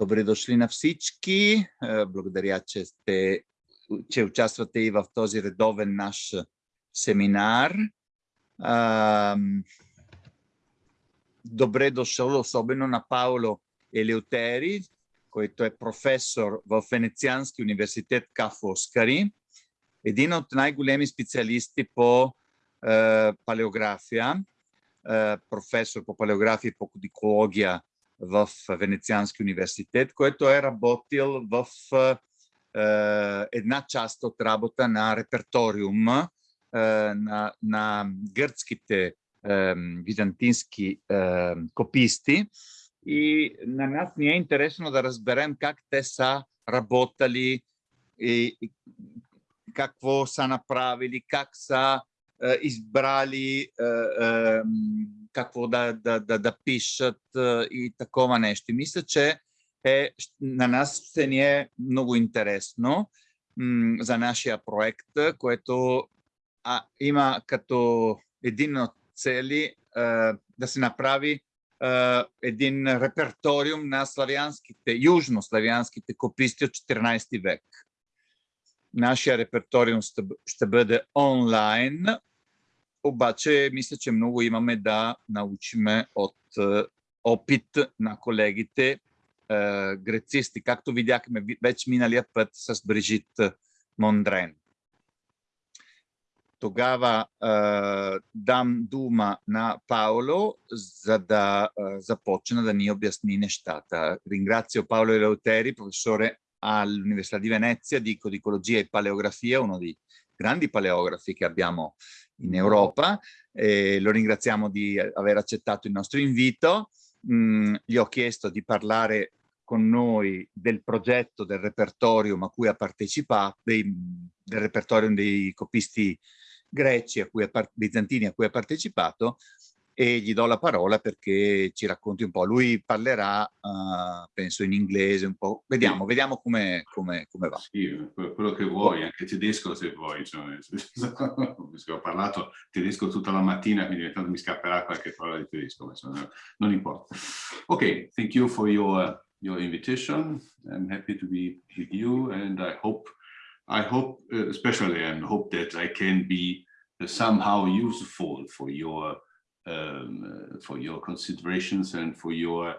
Добре дошли на всички. Благодаря, че, сте, че участвате и в този редовен наш семинар. Добре дошъл особено на Пауло Елеутери, който е професор в Венециански университет Ка Фоскари, един от най-големи специалисти по е, палеография, е, професор по палеография и по кодикология в Венециански университет, който е работил в една част от работа на реперториума на, на гръцките византински кописти. И на нас ни е интересно да разберем как те са работали и, какво са направили, как са избрали какво да, да, да, да пишат и такова нещо. Мисля, че е, на нас ще ни е много интересно за нашия проект, което а, има като един от цели да се направи един реперториум на славянските, южнославянските кописти от 14 век. Нашия реперториум ще бъде онлайн обаче мисля, че много имаме да научиме от е, опит на колегите е, грецисти, както видяхме вече миналия път с Брижит Мондрен. Тогава е, дам дума на Пауло, за да е, започна да ни обясни нещата. Ringrazio Paolo Eleuteri, professore all'Università di Venezia di codicologia e paleografia, uno dei grandi paleografi che abbiamo in Europa. Eh, lo ringraziamo di aver accettato il nostro invito. Mm, gli ho chiesto di parlare con noi del progetto del repertorium a cui ha partecipato, dei, del repertorium dei copisti greci, a cui ha, bizantini a cui ha partecipato, e gli do la parola perché ci racconti un po'. Lui parlerà, uh, penso, in inglese un po'. Vediamo, sì. vediamo come, come, come, va. Sì, quello che vuoi, anche tedesco se vuoi. Cioè, ho parlato tedesco tutta la mattina, quindi intanto mi scapperà qualche parola di tedesco, ma insomma, non importa. Ok, thank you for your, your invitation. I'm happy to be with you and I hope, I hope, uh, especially, and hope that I can be uh, somehow useful for your um, for your considerations and for your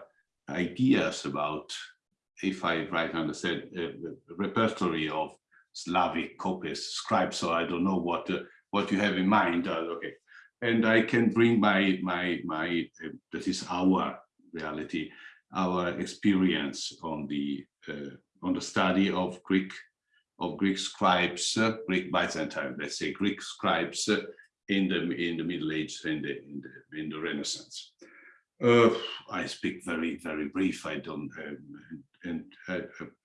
ideas about, if I right understand, uh, repertory of Slavic copies, scribes. So I don't know what uh, what you have in mind. Uh, okay, and I can bring my my my uh, that is our reality, our experience on the uh, on the study of Greek of Greek scribes, uh, Greek Byzantine, let's say Greek scribes in the in the Middle Ages and in, in the in the Renaissance. Uh, I speak very very brief. I don't um, and I,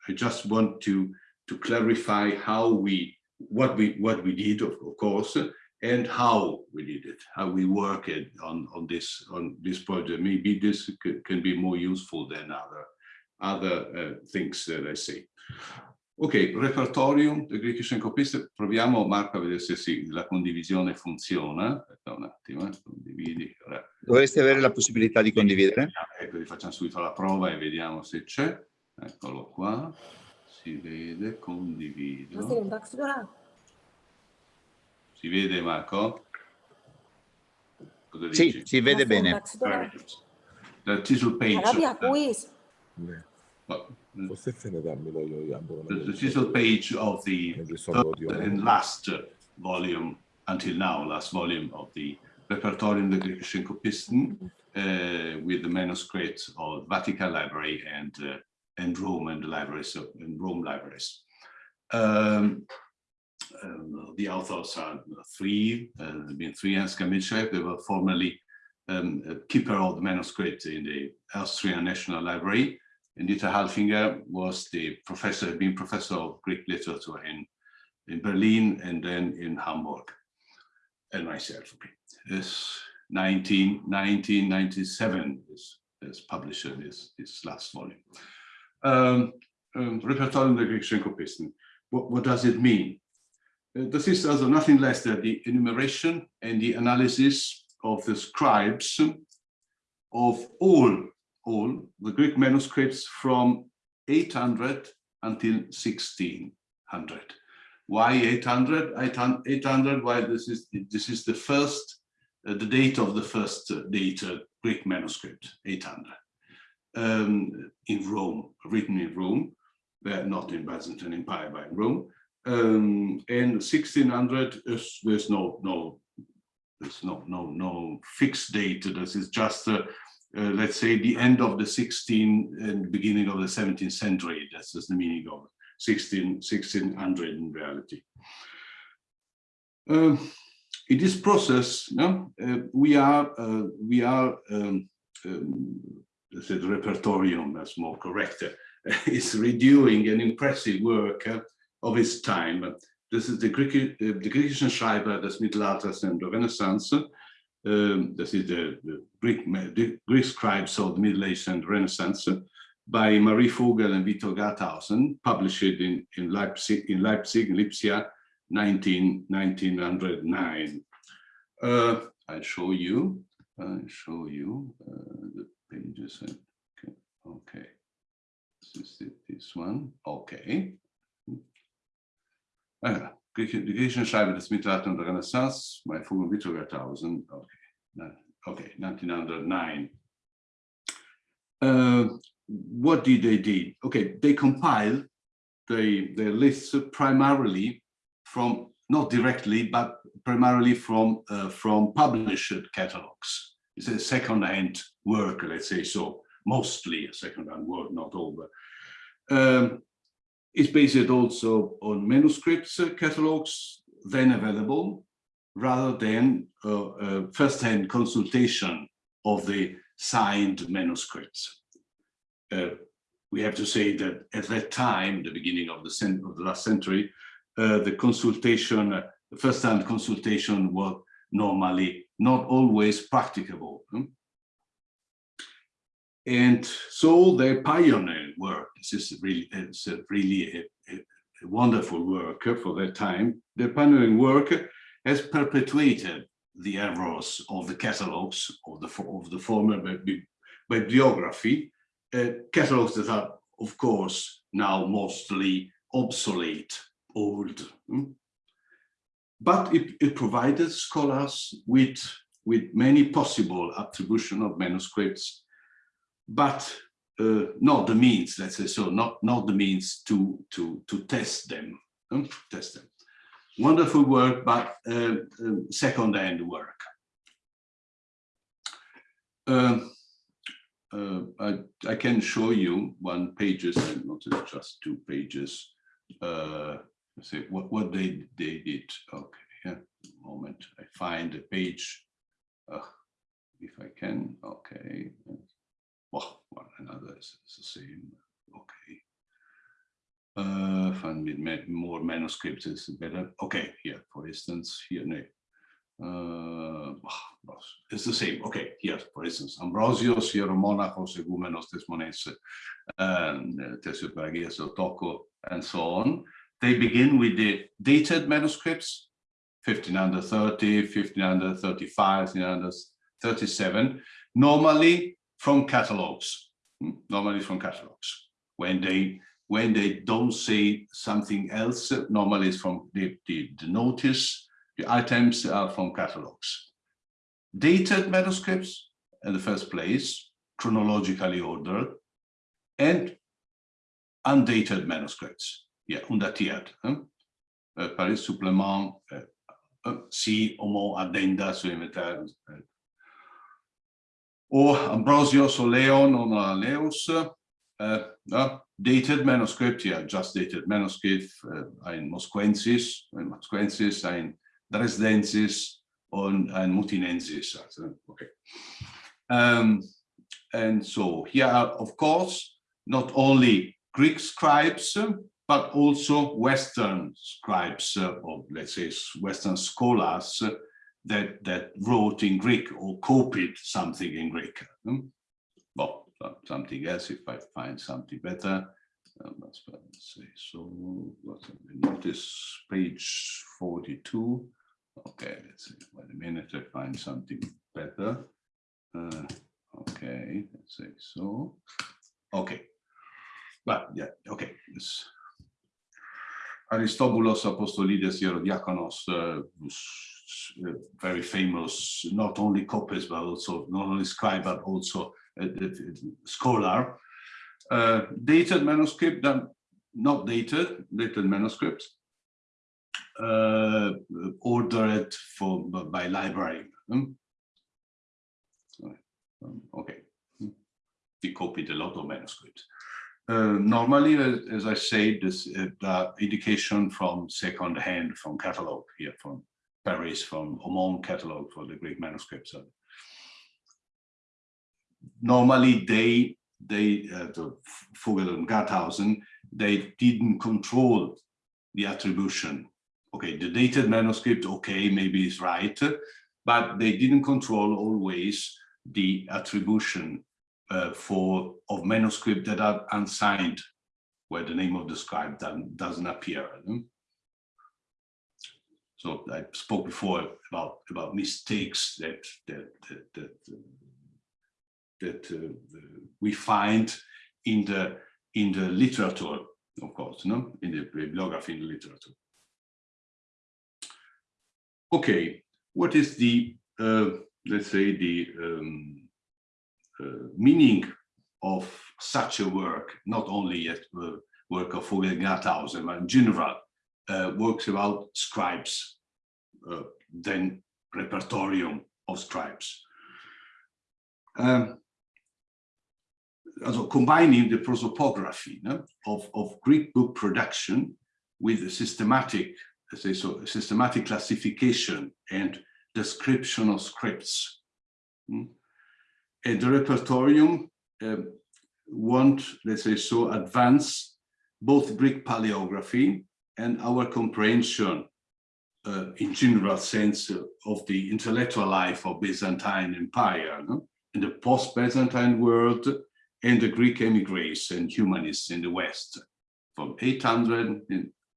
I, just want to to clarify how we what we what we did of, of course and how we did it, how we worked on on this on this project. Maybe this can be more useful than other other uh, things that I say. Ok, repertorium del Greek Syncopist, proviamo Marco a vedere se sì, la condivisione funziona. Aspetta un attimo, eh. condividi. Dovresti avere la possibilità di condividere. Ecco, facciamo subito la prova e vediamo se c'è. Eccolo qua, si vede, condivido. Si vede Marco? Cosa sì, si vede bene. The title page. Ne dammelo io, The title page of the and last volume until now, last volume of the Repertorium der griechischen Kopisten uh, with the manuscripts of Vatican Library and uh, and Rome and libraries of and Rome libraries. Um, um, the authors are three, uh, been three Hans Mitschreib, they were formerly um, keeper of the manuscript in the Austrian National Library Dieter Harlfinger was the professor, had been professor of Greek literature in, in Berlin and then in Hamburg, and myself. This 19, 1997 is, is published this, this last volume. Um, um, Repertoire der griechischen Kopisten. What, what does it mean? Uh, this is also nothing less than the enumeration and the analysis of the scribes of all all the Greek manuscripts from 800 until 1600. Why 800? 800, why this is, this is the first, uh, the date of the first uh, dated Greek manuscript, 800, um, in Rome, written in Rome, uh, not in Byzantine Empire, but in Rome. Um, and 1600, there's no, no, there's no, no, no fixed date. This is just, uh, uh, let's say, the end of the 16th and beginning of the 17th century. That's the meaning of it. 16, 1600 in reality. Uh, in this process, uh, we are uh, we are um, um, the repertorium, that's more correct, is redoing an impressive work of its time. This is the Greek, uh, the Griechischen Schreiber des Mittelalters and the Renaissance. Um, this is the, the Greek the Greek scribes of the Middle Age and Renaissance by Marie Vogel and Victor Gardthausen, published in, in Leipzig, in Leipzig, Lipsia, 19, 1909. Uh, I'll show you, I'll show you uh, the pages. Okay, okay. This is this one, okay. Uh, the Griechischen Schreiber des Mittelalter und der Renaissance, by Vogel Victor Gardthausen, okay, okay, 1909. Uh, what did they do? Okay, they compile the, the lists primarily from, not directly, but primarily from, uh, from published catalogs. It's a second-hand work, let's say so, mostly a second-hand work, not all, but um, it's based also on manuscripts uh, catalogs then available, rather than uh, uh, first-hand consultation of the signed manuscripts uh, we have to say that at that time, the beginning of the, of the last century, uh, the consultation, uh, the first-hand consultation was normally not always practicable. Hmm? And so they pioneered work. This is really, it's a really a, a, a wonderful work for that time. The pioneering work has perpetuated the errors of the catalogs of the, of the former bibliography uh, catalogs that are, of course, now mostly obsolete, old. Hmm? But it, it provided scholars with, with many possible attribution of manuscripts, but uh, not the means, let's say so, not, not the means to, to, to test them, hmm? test them. Wonderful work, but uh, um, second-hand work. Uh, uh, I, I can show you one pages and not just two pages. Uh, see what what they they did. Okay, yeah. Moment, I find a page. Uh, if I can. Okay. Well, another is, is the same. Okay. Uh, find with more manuscripts is better. Okay, here, for instance, here, no, uh, it's the same. Okay, here, for instance, Ambrosius, Hieromonachos, Egumenos, Tesmones, and uh, Tesioperagias, Otoko, and so on. They begin with the dated manuscripts, 1530, 1535, 1537, normally from catalogs, hmm, normally from catalogs. When they when they don't say something else, normally it's from the, the, the notice the items are from catalogs. Dated manuscripts in the first place, chronologically ordered, and undated manuscripts, yeah, undatiert. Uh, Paris supplement, uh, uh, si homo addenda su inventaire. Or Ambrosius or Leon or Leos, uh, uh, dated manuscript, yeah, just dated manuscript, uh, ein Mosquensis, ein Mosquensis, ein Dresdensis und ein Mutinensis. Also, okay. Um, and so here are, of course, not only Greek scribes, but also Western scribes, uh, or let's say Western scholars uh, that, that wrote in Greek or copied something in Greek. Hmm? Well, something else if I find something better. Um, let's say so. Notice page 42. Okay, let's see. Wait a minute, I find something better. Uh, okay, let's say so. Okay. but yeah, okay. It's Aristobulus Apostolides Hierodiakonos, uh, was, uh, very famous, not only copist, but also not only scribe, but also scholar. Uh, dated manuscript, then not dated, dated manuscripts, uh, ordered for by library. Hmm? Okay, we copied a lot of manuscripts. Uh, normally, as I said, this uh, indication from second hand, from catalog here, from Paris, from Omont catalog for the Greek manuscripts. Normally, they, they, uh, the Vogel and Gardthausen, they didn't control the attribution. Okay, the dated manuscript, okay, maybe is right, but they didn't control always the attribution uh, for of manuscript that are unsigned, where the name of the scribe doesn't, doesn't appear. So I spoke before about about mistakes that that that that, that uh, we find in the in the literature, of course, no, in the bibliography in the literature. Okay, what is the uh, let's say the um, uh, meaning of such a work, not only a uh, work of Vogel Gardthausen, but in general, uh, works about scribes, uh, then repertorium of scribes. Um, also combining the prosopography no, of, of Greek book production with a systematic, let's say so, systematic classification and description of scripts. Hmm? And the repertorium um, want, let's say so, advance both Greek paleography and our comprehension uh, in general sense of the intellectual life of Byzantine Empire, no? in the post-Byzantine world and the Greek emigres and humanists in the West from 800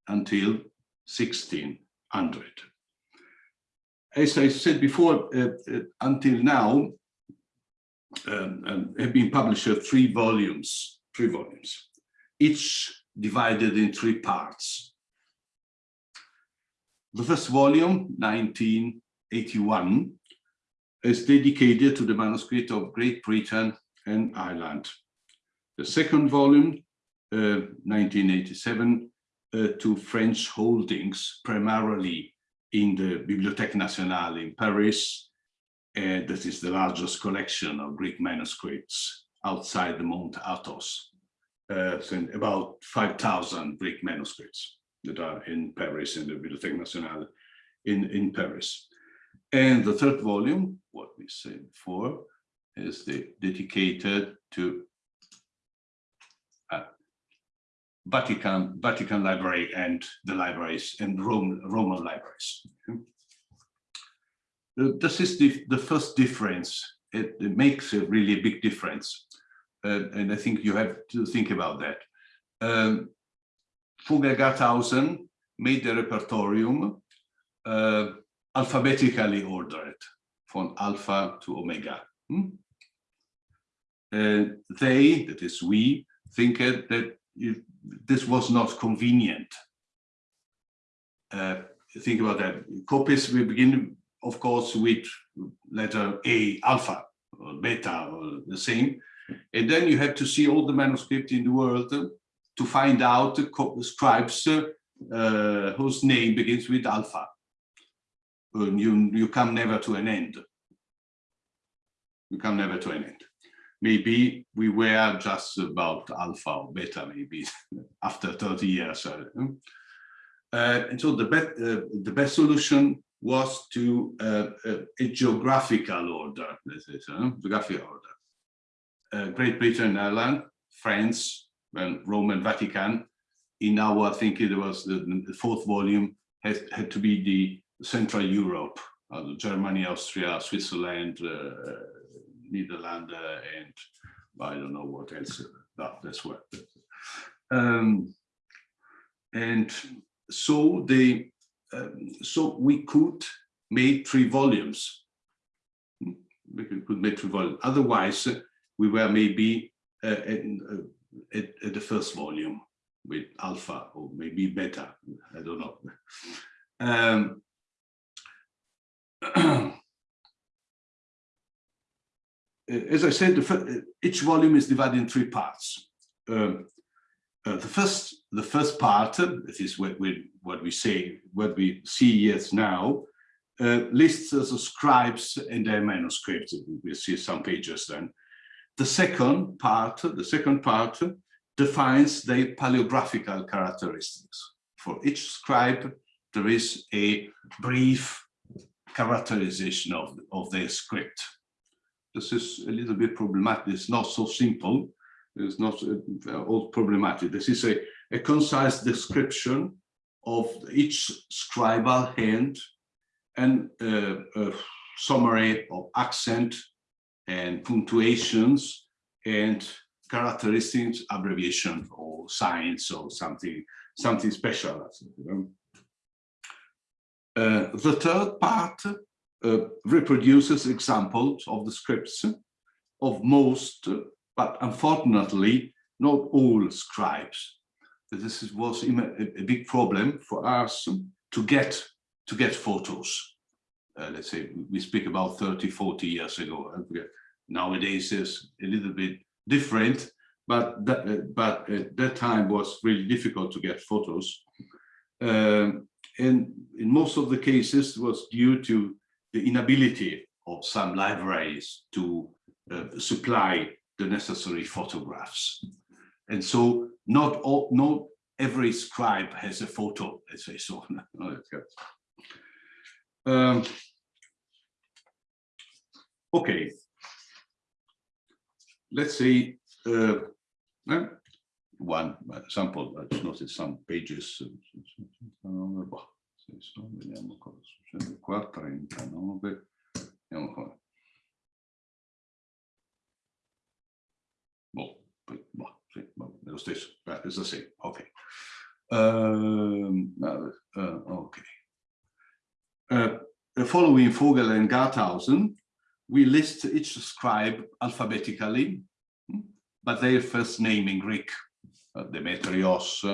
until 1600. As I said before, uh, uh, until now, um, have been published three volumes, three volumes, each divided in three parts. The first volume, 1981, is dedicated to the manuscript of Great Britain and Ireland. The second volume, uh, 1987, uh, to French holdings, primarily in the Bibliothèque Nationale in Paris and that is the largest collection of Greek manuscripts outside the Mount Athos. Uh, so about 5,000 Greek manuscripts that are in Paris in the Bibliothèque Nationale in, in Paris. And the third volume, what we said before, is the, dedicated to uh, Vatican, Vatican Library and the libraries and Rome, Roman libraries. This is the, the first difference. It, it, makes a really big difference. Uh, and I think you have to think about that. Um, Gardthausen made the repertorium uh, alphabetically ordered from alpha to omega. Hmm? Uh, they, that is we, think that this was not convenient. Uh, think about that. Copies we begin of course, with letter A, alpha, or beta, or the same. And then you have to see all the manuscript in the world to find out the scribes uh, whose name begins with alpha. And you, you come never to an end. You come never to an end. Maybe we were just about alpha or beta, maybe after 30 years. Uh, and so the, be uh, the best solution was to uh, a, uh, a, geographical order, let's say so, geographical order. Uh, Great Britain, Ireland, France, and Rome and Vatican. In our thinking, there was the, the fourth volume had, had to be the Central Europe, uh, Germany, Austria, Switzerland, uh, and I don't know what else. No, that's what. Um, and so they, um, so we could make three volumes. We could make three volumes. Otherwise, we were maybe uh, uh, at, at the first volume with alpha or maybe beta, I don't know. Um, as I said, the each volume is divided in three parts. Um, uh, the first, the first part, uh, that is what we, what we say, what we see yes now, uh, lists the scribes and their manuscripts. We'll see some pages then. The second part, the second part defines the paleographical characteristics. For each scribe, there is a brief characterization of, of their script. This is a little bit problematic. It's not so simple. It's not uh, all problematic. This is a, a concise description of each scribal hand and uh, a summary of accent and punctuations and characteristics, abbreviation or signs or something, something special. Uh, the third part uh, reproduces examples of the scripts of most, but unfortunately, not all scribes. This was a, a big problem for us to get to get photos. Uh, let's say we speak about 30, 40 years ago. Nowadays is a little bit different, but that, uh, but at that time was really difficult to get photos. Um, and in most of the cases was due to the inability of some libraries to uh, supply the necessary photographs. And so not all, not every scribe has a photo, let's say so. um, okay, let's say uh, one example, I just noticed some pages. Vediamo cosa succede qua, 39. Vediamo qua. Boh, boh, sì, boh, è lo stesso, eh, it's the same, ok. Um, uh, ok. Uh, following Vogel and Gardthausen, we list each scribe alphabetically, but their first name in Greek, uh, Demetrios,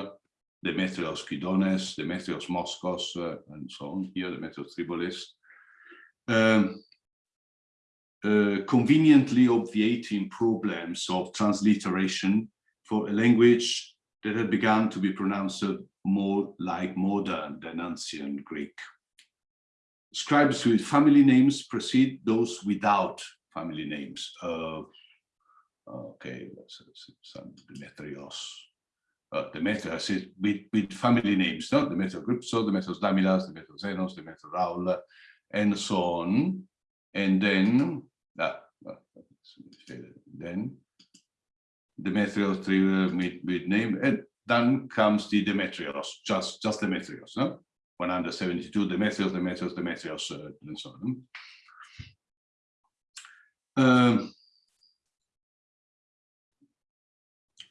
Demetrios Kydones, Demetrios Moskos, uh, and so on here, Demetrios Tribolis. Um, uh, conveniently obviating problems of transliteration for a language that had begun to be pronounced more like modern than ancient Greek. Scribes with family names precede those without family names. Uh, okay, let's some Demetrios, uh, Demetrius is with, with family names, no? Demetrios Grypso, Demetrios Damilas, Demetrios Zenos, Demetrios Raul, and so on. And then, uh, then Demetrios with, with name, and then comes the Demetrios, just, just Demetrios, no? 172 Demetrios, Demetrios, Demetrios, uh, and so on. Um,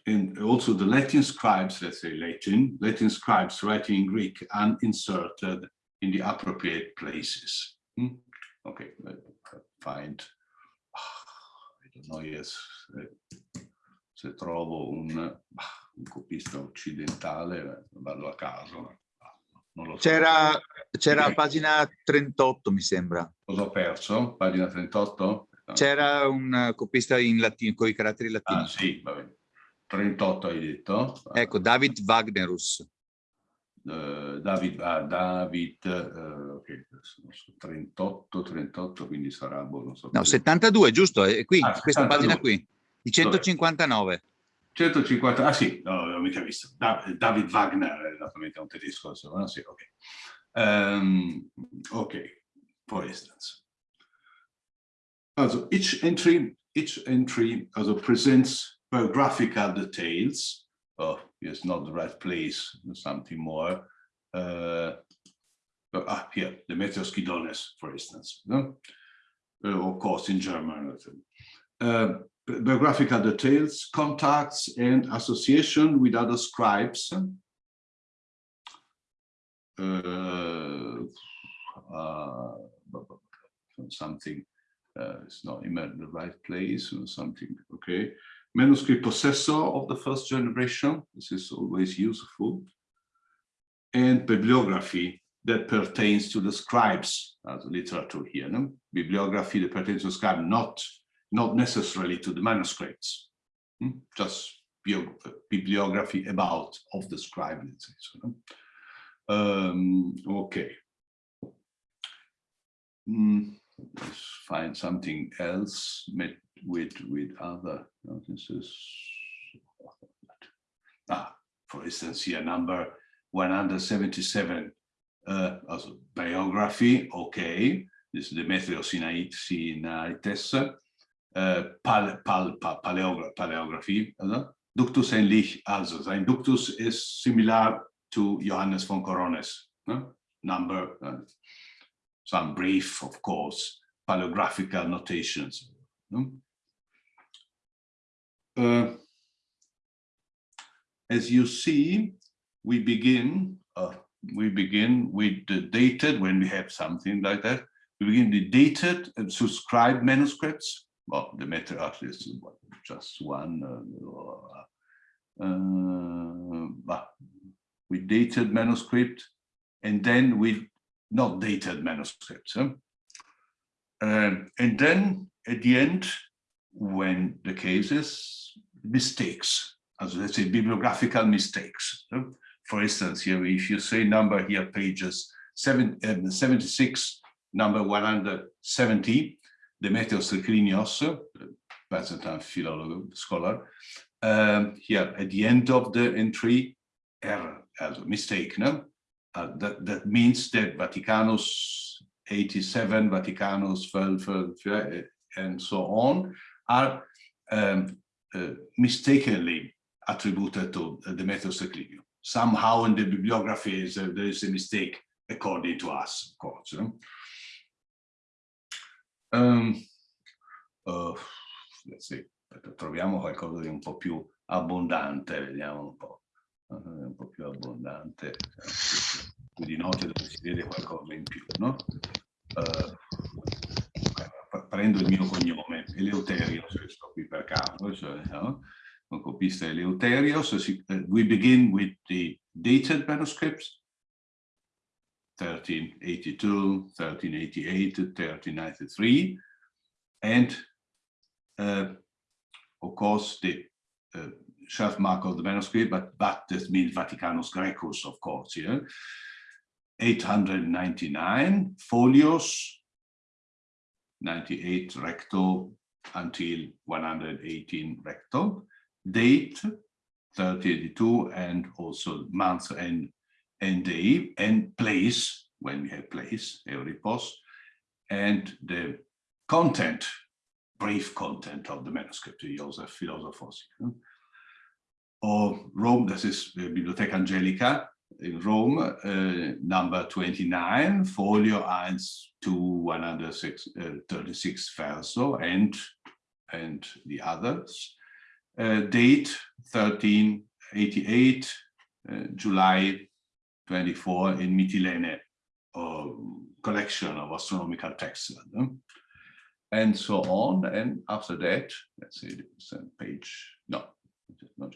and also the Latin scribes, let's say Latin, Latin scribes writing in Greek and inserted in the appropriate places. Hmm? Okay, find, I don't know, yes, se trovo un, un copista occidentale, vado a caso. So. C'era c'era pagina 38, mi sembra. Cosa ho perso? Pagina 38? C'era un copista in latino, con i caratteri latini. Ah, sì, va bene. 38 hai detto? Ecco, David Wagnerus. Uh, David, ah, David uh, ok, 38, 38, quindi sarà, boh, non so. No, 72, giusto? È qui, ah, questa 72. pagina qui, di 159. 150, ah sì, no, l'ho mica visto. David Wagner, esattamente un tedesco, no? sì, ok. Um, ok, for instance. Also, each entry, each entry also presents biographical details. Oh, it's not the right place, something more. Uh, ah, here, Demetrios Kydones, for instance. No? Uh, of course, in German. Uh, biographical details, contacts, and association with other scribes. Uh, uh, something uh, it's not in the right place or something, okay. Manuscript possessor of the first generation. This is always useful. And bibliography that pertains to the scribes as literature here. No? Bibliography that pertains to scribe, not, not necessarily to the manuscripts. Hmm? Just bibliography about of the scribe, let's say. So, no? um, okay. Mm, let's find something else with with other notices. Ah, for instance, here number 177 uh, also biography, okay. This is Demetrios Sinaites, uh, pal, pal, pal, paleogra paleography, uh, Ductus ähnlich also. Sein Ductus is similar to Johannes von Corones, uh, number, uh, some brief, of course, paleographical notations. Uh, as you see, we begin, uh, we begin with the dated, when we have something like that, we begin the dated and subscribed manuscripts. Well, the matter meta is just one, uh, uh, with dated manuscript, and then with not dated manuscripts. Huh? Um, and then at the end, when the cases mistakes, as let's say bibliographical mistakes. For instance, here, if you say number here, pages seven, uh, 76, number 170, Demetrios Triclinios, Byzantine philologist, scholar, um, here at the end of the entry, error, as a mistake, no? Uh, that, that means that Vaticanus 87, Vaticanus 12, and so on are um, uh, mistakenly attributed to Demetrius Triclinius somehow in the bibliography is, uh, there is a mistake according to us, of course. Um, uh, let's see, troviamo qualcosa di un po' più abbondante, vediamo un po', uh, un po' più abbondante, più di note dove si vede qualcosa in più, no? Uh, prendo il mio cognome, Eleuterio, se sto qui per caso, cioè, no? copista Eleuterios. Uh, we begin with the dated manuscripts, 1382, 1388, 1393, and uh, of course the uh, shelf mark of the manuscript, but, but this means Vaticanus Grecus, of course, yeah. 899 folios, 98 recto until 118 recto, date 3082 and also month and and day and place when we have place every post and the content brief content of the manuscript Joseph Philosophos or Rome this is the Bibliotheca Angelica Rome uh, number 29 folio 1 to 136 uh, verso and and the others uh, date 1388, uh, July 24 in Mytilene, uh, collection of astronomical texts. And so on. And after that, let's see, the page. No, not.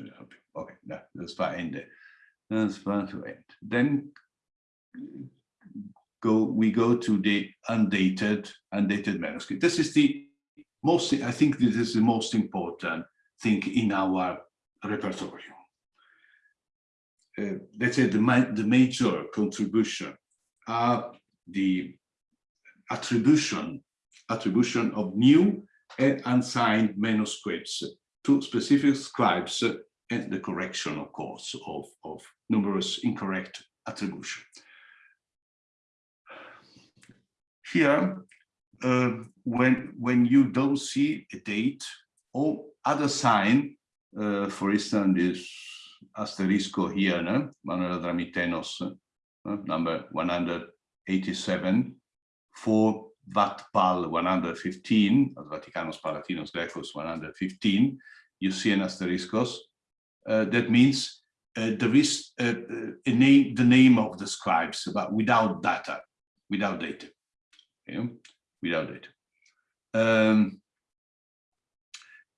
Okay, no, that's fine. End. Then go we go to the undated undated manuscript. This is the most. I think this is the most important thing in our repertoire. Uh, let's say the, the major contribution are the attribution attribution of new and unsigned manuscripts to specific scribes and the correction, of course, of, of numerous incorrect attribution. Here, uh, when, when you don't see a date or other sign, uh, for instance, this asterisco here, no? Manuel Dramitenos, uh, number 187, for Vatpal 115, Vaticanus Palatinus Grecus 115, you see an asteriscos. Uh, that means uh, there is uh, a name, the name of the scribes, but without data, without data, okay? without data. Um,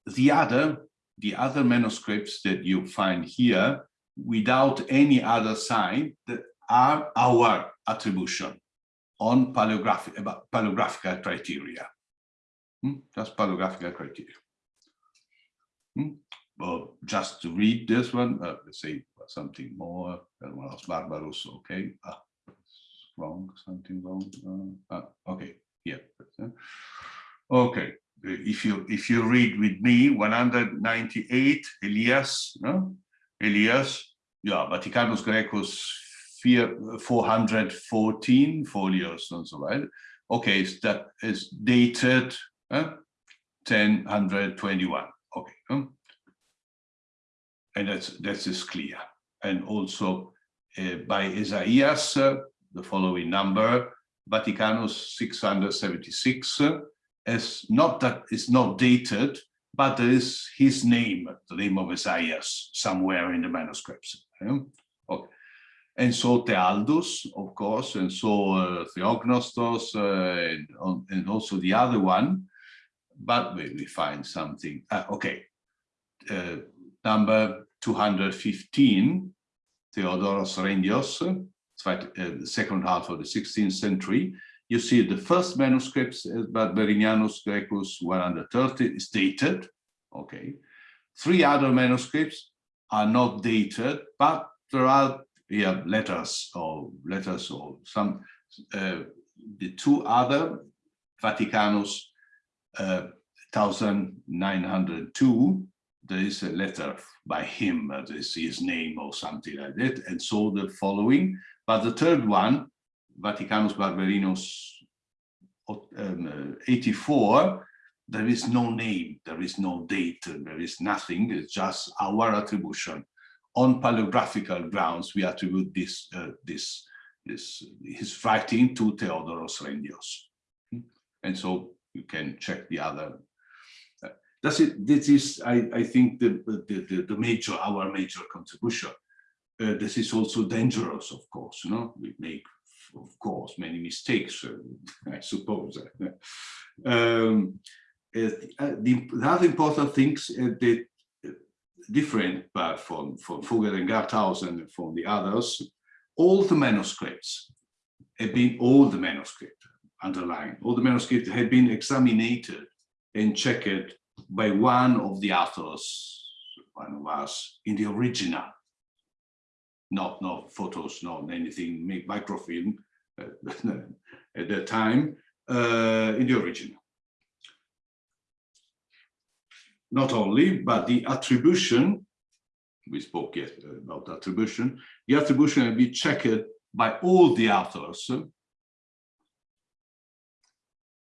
the other, the other manuscripts that you find here without any other sign that are our attribution on paleographic about paleographical criteria. Hmm? Just paleographical criteria. Hmm? Well, just to read this one, uh, let's say something more. Else Barbaros, okay. Ah, wrong, something wrong. Uh, ah, okay, yeah. Okay, if you if you read with me 198 Elias, no? Elias, yeah, Vaticanus Grecus 414 folios and so on. Okay, so that is dated uh, 1021. Okay, and that's that is clear. And also uh, by Isaias, uh, the following number, Vaticanus 676, uh, as not that it's not dated, but there is his name, the name of Isaias, somewhere in the manuscripts. Okay. And so Thealdus, of course, and so uh, Theognostos, and, and, also the other one, but we, we find something. Uh, okay, number 215, Theodoros Rendios, uh, second half of the 16th century. You see the first manuscripts, uh, Barberinianus Grecus 130 is dated, okay. Three other manuscripts are not dated, but there are yeah, letters or letters or some, uh, the two other Vaticanus uh, 1902, there is a letter by him, uh, his name or something like that, and so the following. But the third one, Vaticanus Barberinus um, uh, 84, there is no name, there is no date, there is nothing, it's just our attribution. On paleographical grounds, we attribute this, uh, this, this, his writing to Theodoros Rendios. And so you can check the other. Uh, that's it. This is, I, I think, the, the, the major, our major contribution. Uh, this is also dangerous, of course. You know, we make of course, many mistakes, uh, I suppose. um, uh, the, the, other important things uh, that different but from, from Vogel and Garthaus and from the others, all the manuscripts have been, all the manuscripts, underlined, all the manuscripts have been examined and checked by one of the authors, one of us, in the original not no photos, not anything, make microfilm uh, at that time uh, in the original. Not only, but the attribution, we spoke yet about attribution, the attribution will be checked by all the authors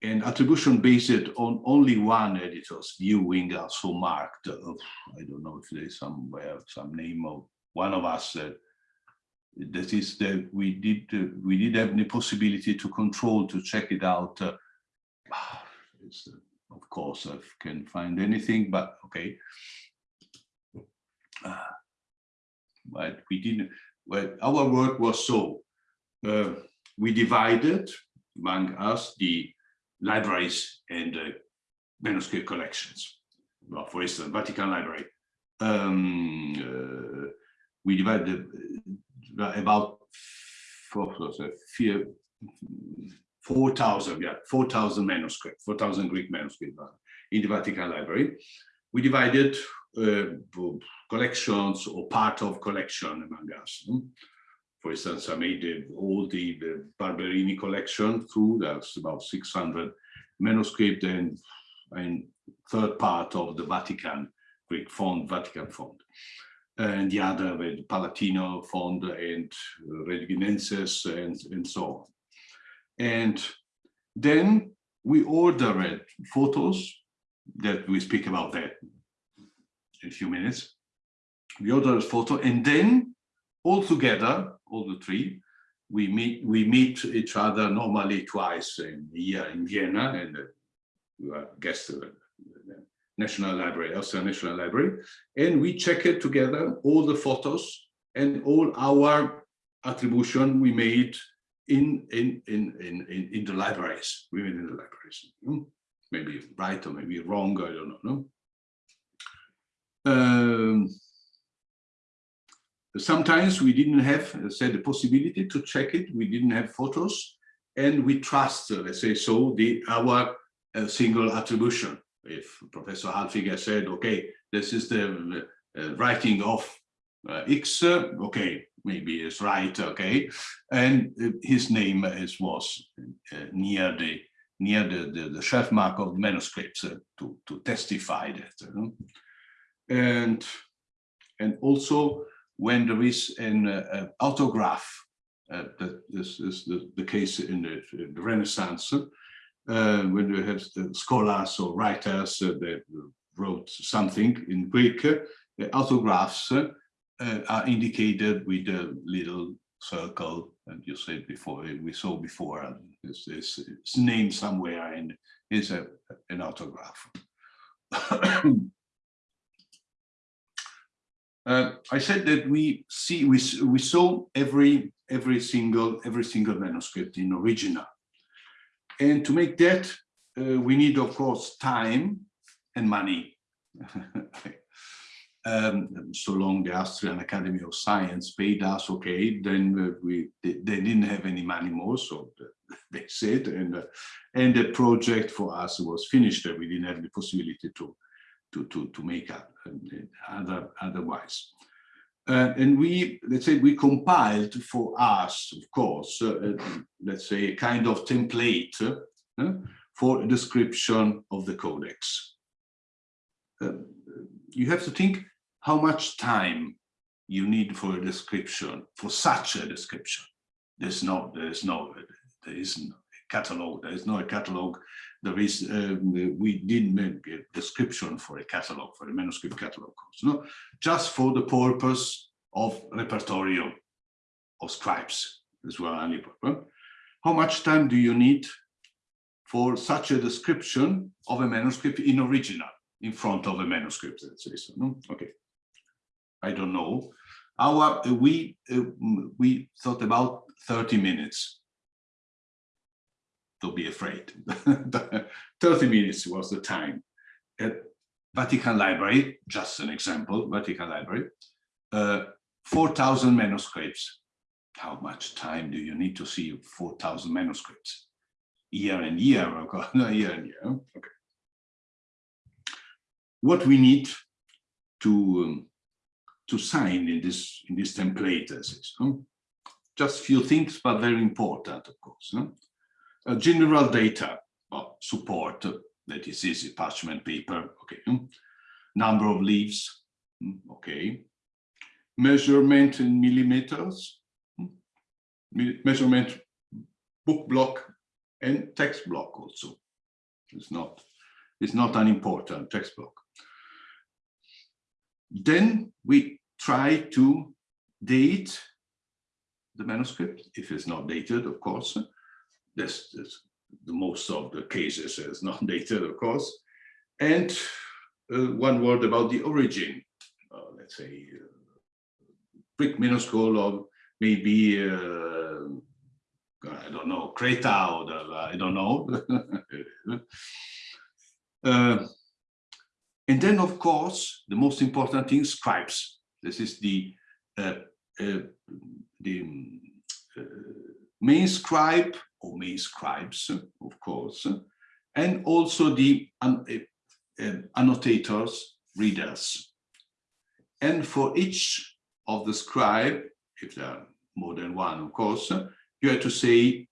and attribution based on only one editor's viewing also marked, uh, I don't know if there's somewhere some name of one of us that is that we did uh, we did have the possibility to control to check it out uh, of course i can find anything but okay. Uh, but we didn't well our work was so uh, we divided among us the libraries and uh, manuscript collections well for instance vatican library um, uh, we divided about 4,000, yeah, 4,000 manuscripts, 4,000 Greek manuscripts in the Vatican Library. We divided uh, collections or part of collection among us. For instance, I made all the, the Barberini collection through, that's about 600 manuscript and, and third part of the Vatican Greek font, Vatican font and the other with Palatino Fond and uh, Reginensis and, and so on. And then we ordered photos that we speak about that in a few minutes. We ordered a photo and then all together, all the three, we meet we meet each other normally twice a year in Vienna and uh, we are guests of the National Library, Austrian National Library, and we check it together, all the photos and all our attribution we made in in in in in, in the libraries, we made in the libraries. Maybe right or maybe wrong, I don't know. No? Sometimes we didn't have, uh, say, the possibility to check it. We didn't have photos, and we trust, uh, let's say, so the our uh, single attribution. If Professor Harlfinger said, okay, this is the uh, writing of uh, X, uh, okay, maybe it's right, okay, and his name is was near the near the, the, the shelf mark of the manuscripts to to testify that, and and also when there is an uh, autograph, uh, that this is the, the case in the, in the Renaissance, uh, when you have scholars or writers that wrote something in Greek, the autographs are indicated with a little circle, and you said before, we saw before, this is name somewhere and is a, an autograph. Uh, I said that we see we we saw every every single every single manuscript in original, and to make that uh, we need of course time and money. um, so long the Austrian Academy of Science paid us, okay, then uh, we they, they, didn't have any money more, so they said, and uh, and the project for us was finished. We didn't have the possibility to to, to, to make up other, otherwise. Uh, and we, let's say, we compiled for us, of course, uh, let's say, a kind of template uh, for a description of the codex. Uh, you have to think how much time you need for a description, for such a description. There's no, there's no, there isn't a catalog, there is no catalog there is um, we did make a description for a catalog for a manuscript catalog course no? Just for the purpose of repertorio of scribes as well how much time do you need for such a description of a manuscript in original in front of a manuscript let's say so no? Okay. I don't know. Our we uh, we thought about 30 minutes don't be afraid. 30 minutes was the time. At Vatican Library, just an example, Vatican Library, uh, 4,000 manuscripts. How much time do you need to see 4,000 manuscripts? Year and year, no, year and year, okay. What we need to um, to sign in this in this template, as is, just few things, but very important, of course. General data support, that is easy, parchment paper, okay. Hmm. Number of leaves, hmm, okay. Measurement in millimeters, hmm. measurement book block and text block also. It's not, it's not unimportant text block. Then we try to date the manuscript, if it's not dated, of course, this, this, the most of the cases is not dated, of course. And uh, one word about the origin, uh, let's say, uh, Greek minuscule of maybe, uh, I don't know, Creta or the, I don't know. uh, and then, of course, the most important thing, scribes. This is the the main scribe or main scribes, of course, and also the uh, uh, annotators, readers. And for each of the scribe, if there are more than one, of course, you have to say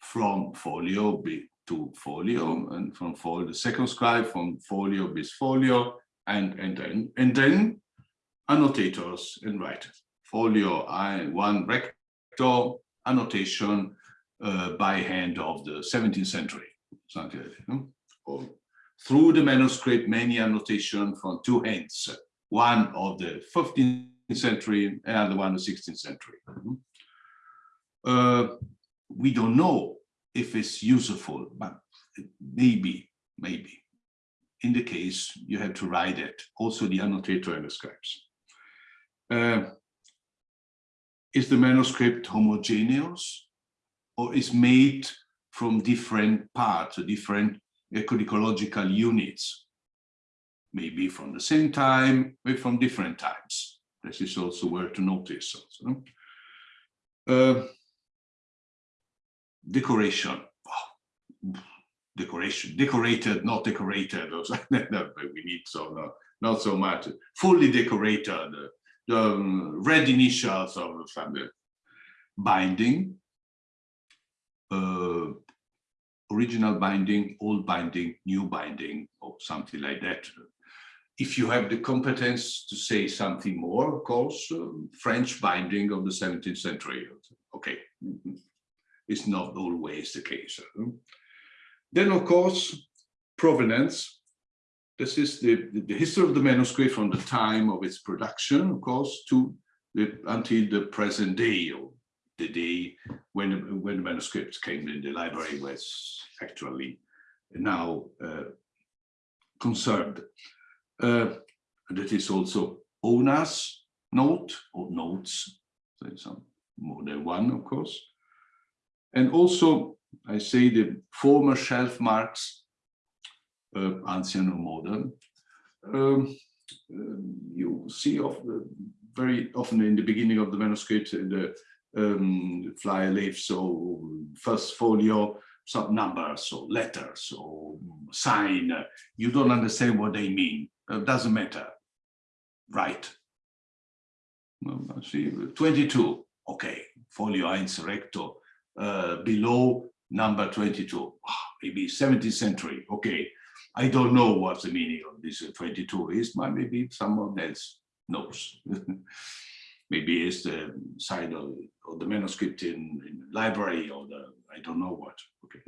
from folio B to folio, and from folio, the second scribe from folio bis folio, and and then and then annotators and writers. Folio I one recto annotation uh, by hand of the 17th century, something like that. No? Or through the manuscript, many annotation from two hands, one of the 15th century, another one of the 16th century. Uh, we don't know if it's useful, but maybe, maybe. In the case, you have to write it, also the annotator and the scribes. Uh, is the manuscript homogeneous? or is made from different parts, different codicological units, maybe from the same time, maybe from different times. This is also where to notice. Also. Uh, decoration. Decoration, decorated, not decorated. We need so no, not so much. Fully decorated. The um, red initials of the binding. Uh, original binding, old binding, new binding, or something like that. If you have the competence to say something more, of course, uh, French binding of the 17th century. Okay, it's not always the case. Then, of course, provenance. This is the, the, the, history of the manuscript from the time of its production, of course, to the, until the present day, or the day when, when the manuscript came in the library was actually now uh, conserved. Uh, that is also owner's note or notes, so some more than one, of course. And also, I say the former shelf marks, ancient or modern. Um, uh, you see of the, very often in the beginning of the manuscript, the um, fly leaves or first folio, some numbers or letters or sign. You don't understand what they mean. It doesn't matter. Right. Well, see, 22. Okay, folio 1 recto. Uh, below number 22. Maybe 17th century. Okay. I don't know what the meaning of this 22 is, but maybe someone else knows. maybe it's the side of, of the manuscript in, in library or the, I don't know what. Okay.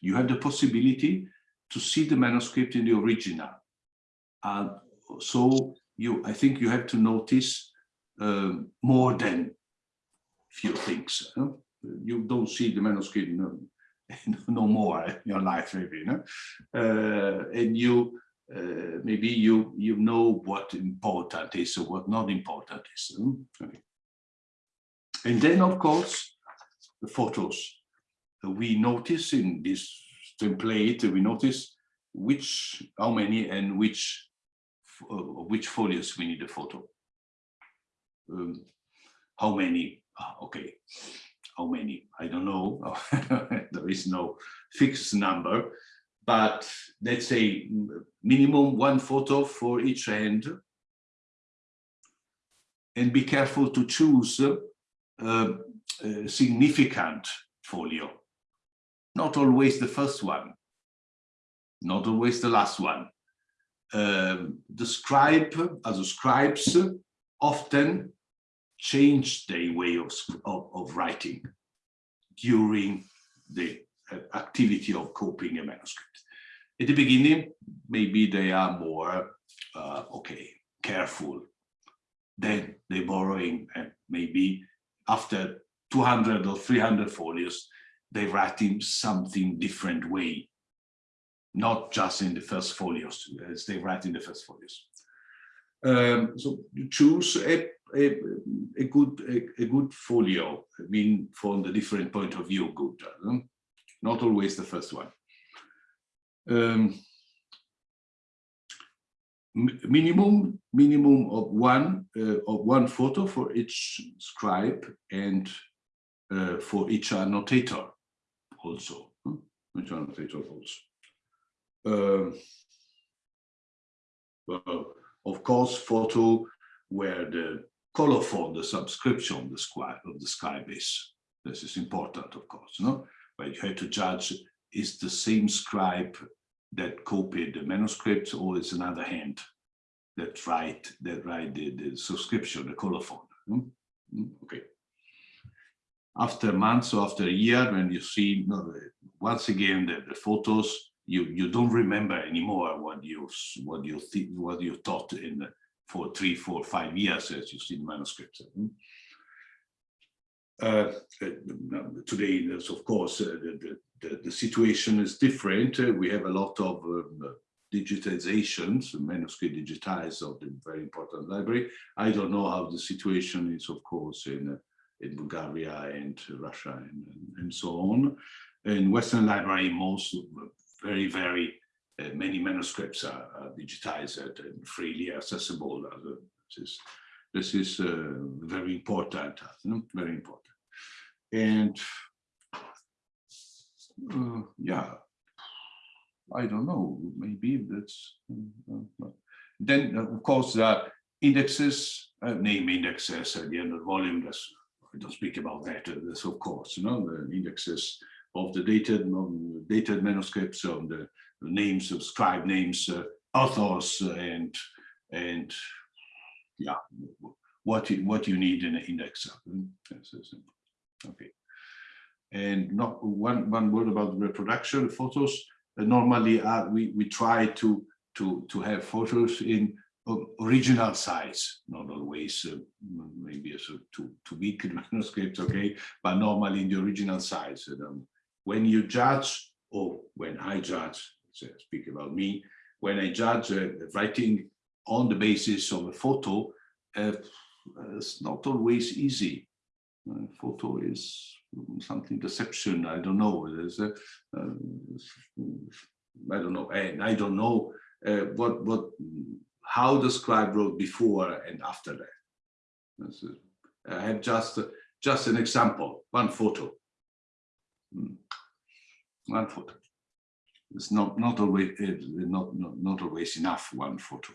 You have the possibility to see the manuscript in the original. And so you, I think you have to notice um, more than few things. Huh? You don't see the manuscript no more your life, maybe. No? Uh, and you uh, maybe you you know what important is or what not important is. Okay. And then, of course, the photos. We notice in this template, we notice which, how many and which, uh, which folios we need a photo. Um, how many? Ah, okay, how many? I don't know. there is no fixed number but let's say minimum one photo for each hand. And be careful to choose uh, a significant folio. Not always the first one, not always the last one. Um, the scribe, as scribes, often change their way of, of, of writing during the activity of copying a manuscript. At the beginning, maybe they are more, uh, okay, careful. Then they're borrowing, and maybe after 200 or 300 folios, they write in something different way, not just in the first folios, as they write in the first folios. Um, so you choose a, a, a good a, a, good folio, I mean, from the different point of view, good. Uh, not always the first one. Um, minimum minimum of one uh, of one photo for each scribe and uh, for each annotator also huh? each annotator also uh, well, of course photo where the colophon the subscription of the scribe of the scribe is this is important of course no but you have to judge is the same scribe that copied the manuscript or is another hand that write that write the, the subscription, the colophon. Hmm? Hmm? Okay. After months or after a year, when you see once again the, the photos, you you don't remember anymore what you what you think what you taught in for three, four, five years as you see the manuscripts. Hmm? Uh, uh, today, of course uh, the, the, the, situation is different. we have a lot of um, digitizations, manuscript digitized of the very important library. I don't know how the situation is, of course, in in Bulgaria and Russia and, and so on. In Western library, most very, very uh, many manuscripts are, are, digitized and freely accessible. As a, This is uh, very important, very important. And uh, yeah, I don't know, maybe that's, uh, then uh, of course the indexes, uh, name indexes at the end of the volume, that's, I don't speak about that, uh, that's of course, you know, the indexes of the dated, um, dated manuscripts, of the names of scribe names, uh, authors, and and yeah, what you, what you need in an index. Yes, yes, Okay. And not one one word about reproduction photos. Uh, normally, uh, we we try to to to have photos in original size, not always uh, maybe a so too too big manuscript, okay, but normally in the original size. Um, when you judge, or when I judge, so speak about me, when I judge uh, writing on the basis of a photo, uh, it's not always easy. Photo is something deception. I don't know. There's uh, I don't know, and I don't know what what how the scribe wrote before and after that. I have just just an example, one photo. Hmm. One photo. It's not not always not not, not always enough one photo.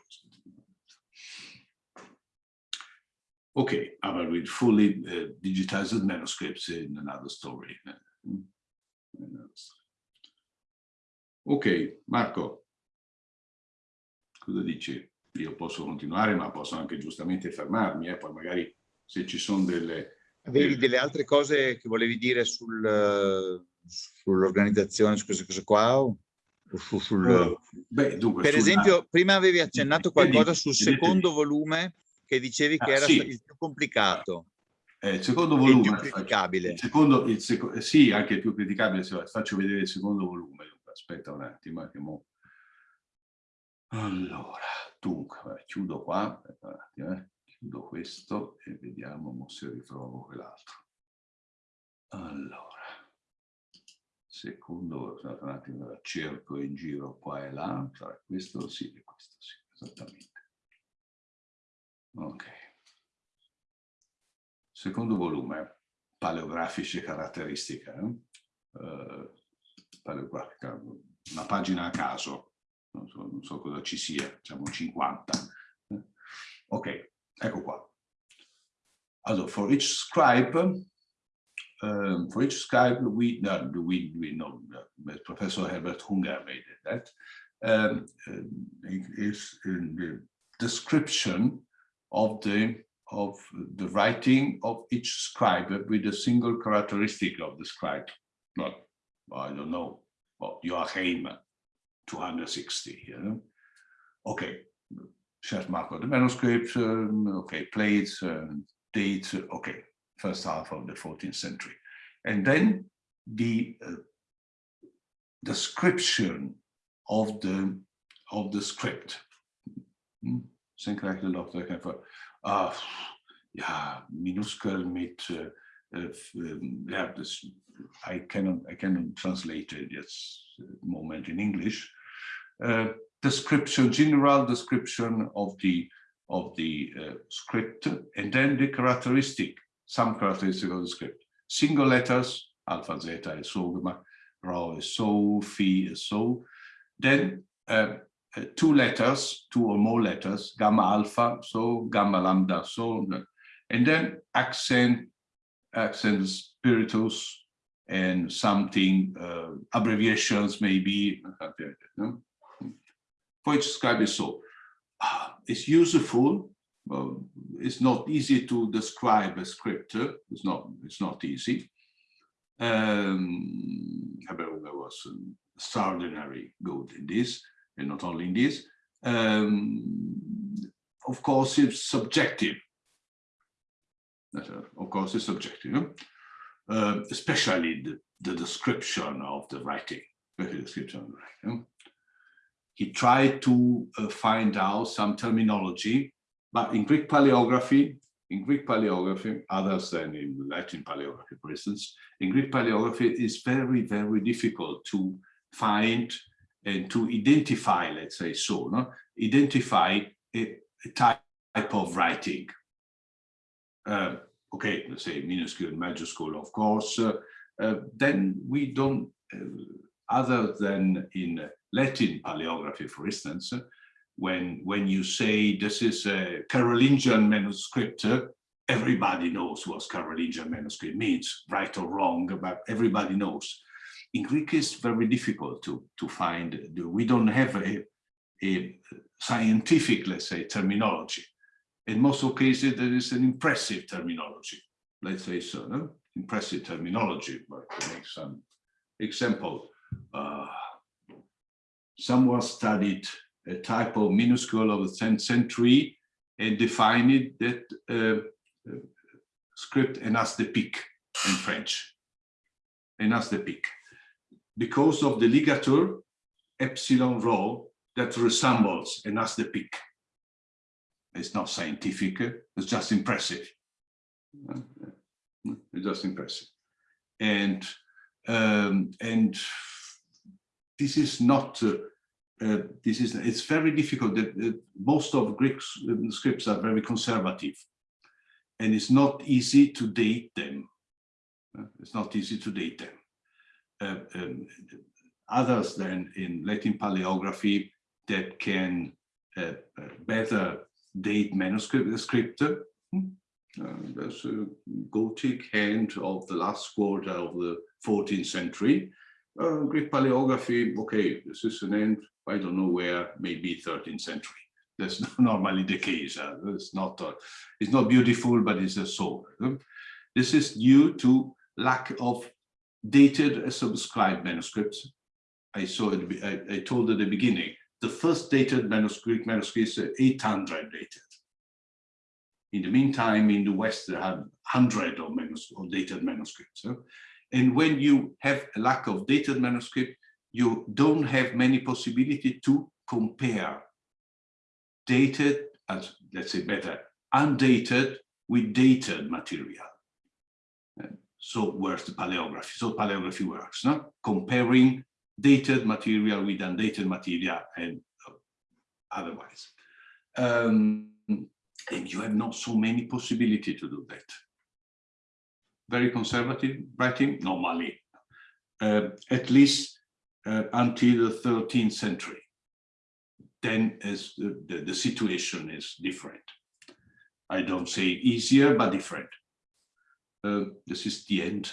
Okay, but with fully uh, digitized manuscripts in another story. Ok, Marco, cosa dici? Io posso continuare, ma posso anche giustamente fermarmi, eh? poi magari se ci sono delle... Avevi delle altre cose che volevi dire sul, sull'organizzazione, su queste cose qua? O su, sul... Uh, beh, dunque, per sulla... esempio, prima avevi accennato qualcosa sul secondo volume che dicevi che ah, era sì. il più complicato. Eh, il secondo il volume, più criticabile. Il secondo, il seco sì, anche il più criticabile, se faccio vedere il secondo volume. Aspetta un attimo, che mo... Allora, dunque, chiudo qua, aspetta un attimo, eh. chiudo questo e vediamo se ritrovo quell'altro. Allora, secondo, un attimo, cerco in giro qua e là, cioè questo sì, e questo sì, esattamente. Ok. Secondo volume, paleografici caratteristiche. Eh? Uh, paleografica, una pagina a caso, non so, non so cosa ci sia, diciamo 50. Ok, ecco qua. Also, for each scribe, um, for each scribe, we, no, we, we know Professor Herbert Hunger made it, that um, is in the description of the of the writing of each scribe with a single characteristic of the scribe. Not, I don't know, well, Joachim, 260, you know? Okay, shelf mark of the manuscript, um, okay, plates, um, dates, okay, first half of the 14th century. And then the uh, description of the of the script. Hmm? Syncretic Dr. Uh, ja, minuskel mit, uh, um, yeah, this, I cannot, I cannot translate it at moment in English. Uh, description, general description of the of the uh, script, and then the characteristic, some characteristic of the script. Single letters, alpha, zeta, and so, rho is so, phi is so. Then uh, uh, two letters, two or more letters, gamma alpha, so gamma lambda, so, and then accent, accent spiritus, and something, uh, abbreviations maybe, no? for each scribe is so. Uh, it's useful, it's not easy to describe a script, it's not, it's not easy. Um, Habermas was extraordinary good in this and not only in this. Um, of course, it's subjective. Of course, it's subjective, uh, especially the, the, description of the writing. Description. He tried to uh, find out some terminology, but in Greek paleography, in Greek paleography, others than in Latin paleography, for instance, in Greek paleography, it's very, very difficult to find and to identify, let's say so, no? identify a, a type of writing. uh, okay, let's say minuscule, and majuscule, of course, uh, uh, then we don't, uh, other than in Latin paleography, for instance, when, when you say this is a Carolingian manuscript, everybody knows what Carolingian manuscript means, right or wrong, but everybody knows. In Greek, it's very difficult to, to find, we don't have a, a scientific, let's say, terminology. In most of cases, there is an impressive terminology, let's say so, no? impressive terminology, but to make some example, uh, someone studied a type of minuscule of the 10th century and defined that uh, uh, script en as de pique in French, en as de pique, because of the ligature epsilon rho that resembles en as de pique. It's not scientific, it's just impressive. It's just impressive. And um, and this is not uh, this is it's very difficult that uh, most of Greek scripts are very conservative and it's not easy to date them. Uh, it's not easy to date them. Uh, um, others than in Latin paleography that can uh, uh better date manuscript script. Hmm? Uh, there's a Gothic hand of the last quarter of the 14th century. Uh, Greek paleography, okay, this is an end, I don't know where, maybe 13th century. That's normally the case. Uh, it's not uh, it's not beautiful, but it's a soul. This is due to lack of dated subscribed manuscripts. I saw it. I, I told at the beginning. The first dated manuscript manuscript is 800 dated. In the meantime, in the West, there are hundred of, of dated manuscripts. And when you have a lack of dated manuscript, you don't have many possibility to compare dated, as let's say better, undated with dated material. So where's the paleography? So paleography works, no? comparing dated material with undated material and uh, otherwise. Um, and you have not so many possibility to do that. Very conservative writing, normally, uh, at least uh, until the 13th century then as the, the, the, situation is different. I don't say easier, but different. Uh, this is the end,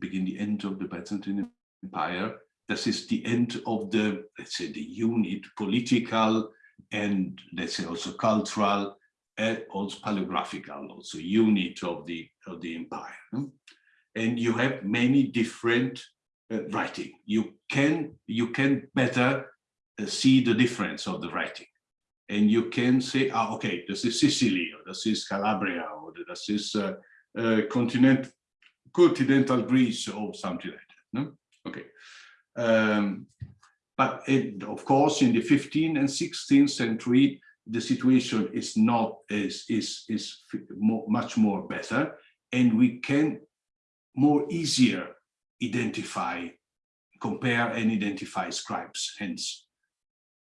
begin the end of the Byzantine Empire. This is the end of the, let's say, the unit, political and let's say also cultural, and also paleographical, also unit of the of the empire. And you have many different writing. You can you can better uh, see the difference of the writing. And you can say, ah, okay, this is Sicily, or this is Calabria, or this is uh, uh, continent, continental Greece, or something like that. No? Okay. Um, but it, of course, in the 15th and 16th century, the situation is not is is is more, much more better, and we can more easier identify, compare, and identify scribes. Hence,